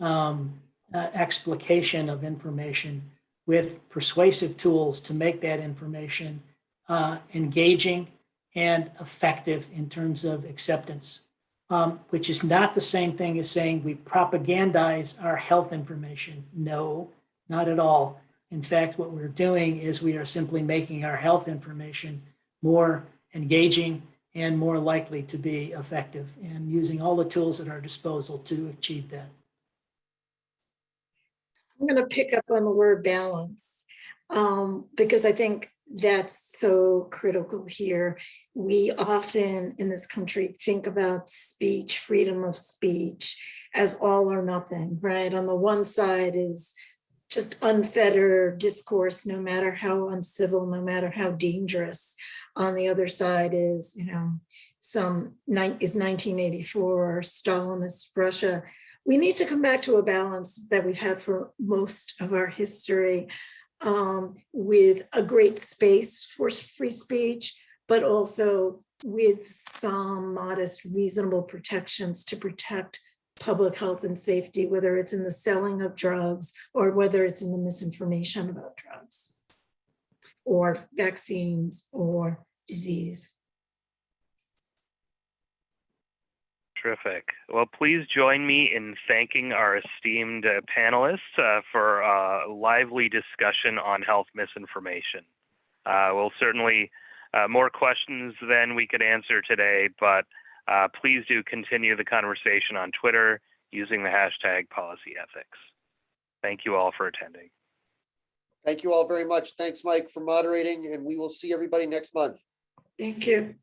S3: um, uh, explication of information with persuasive tools to make that information uh, engaging and effective in terms of acceptance, um, which is not the same thing as saying we propagandize our health information. No, not at all. In fact, what we're doing is we are simply making our health information more engaging and more likely to be effective and using all the tools at our disposal to achieve that.
S4: I'm gonna pick up on the word balance, um, because I think that's so critical here. We often in this country think about speech, freedom of speech as all or nothing, right? On the one side is just unfettered discourse, no matter how uncivil, no matter how dangerous. On the other side is, you know, some is 1984 Stalinist Russia we need to come back to a balance that we've had for most of our history um, with a great space for free speech, but also with some modest, reasonable protections to protect public health and safety, whether it's in the selling of drugs or whether it's in the misinformation about drugs or vaccines or disease.
S2: Terrific. Well, please join me in thanking our esteemed uh, panelists uh, for a lively discussion on health misinformation. Uh, we'll certainly uh, more questions than we could answer today, but uh, please do continue the conversation on Twitter using the hashtag policyethics. Thank you all for attending.
S1: Thank you all very much. Thanks, Mike, for moderating, and we will see everybody next month.
S4: Thank you.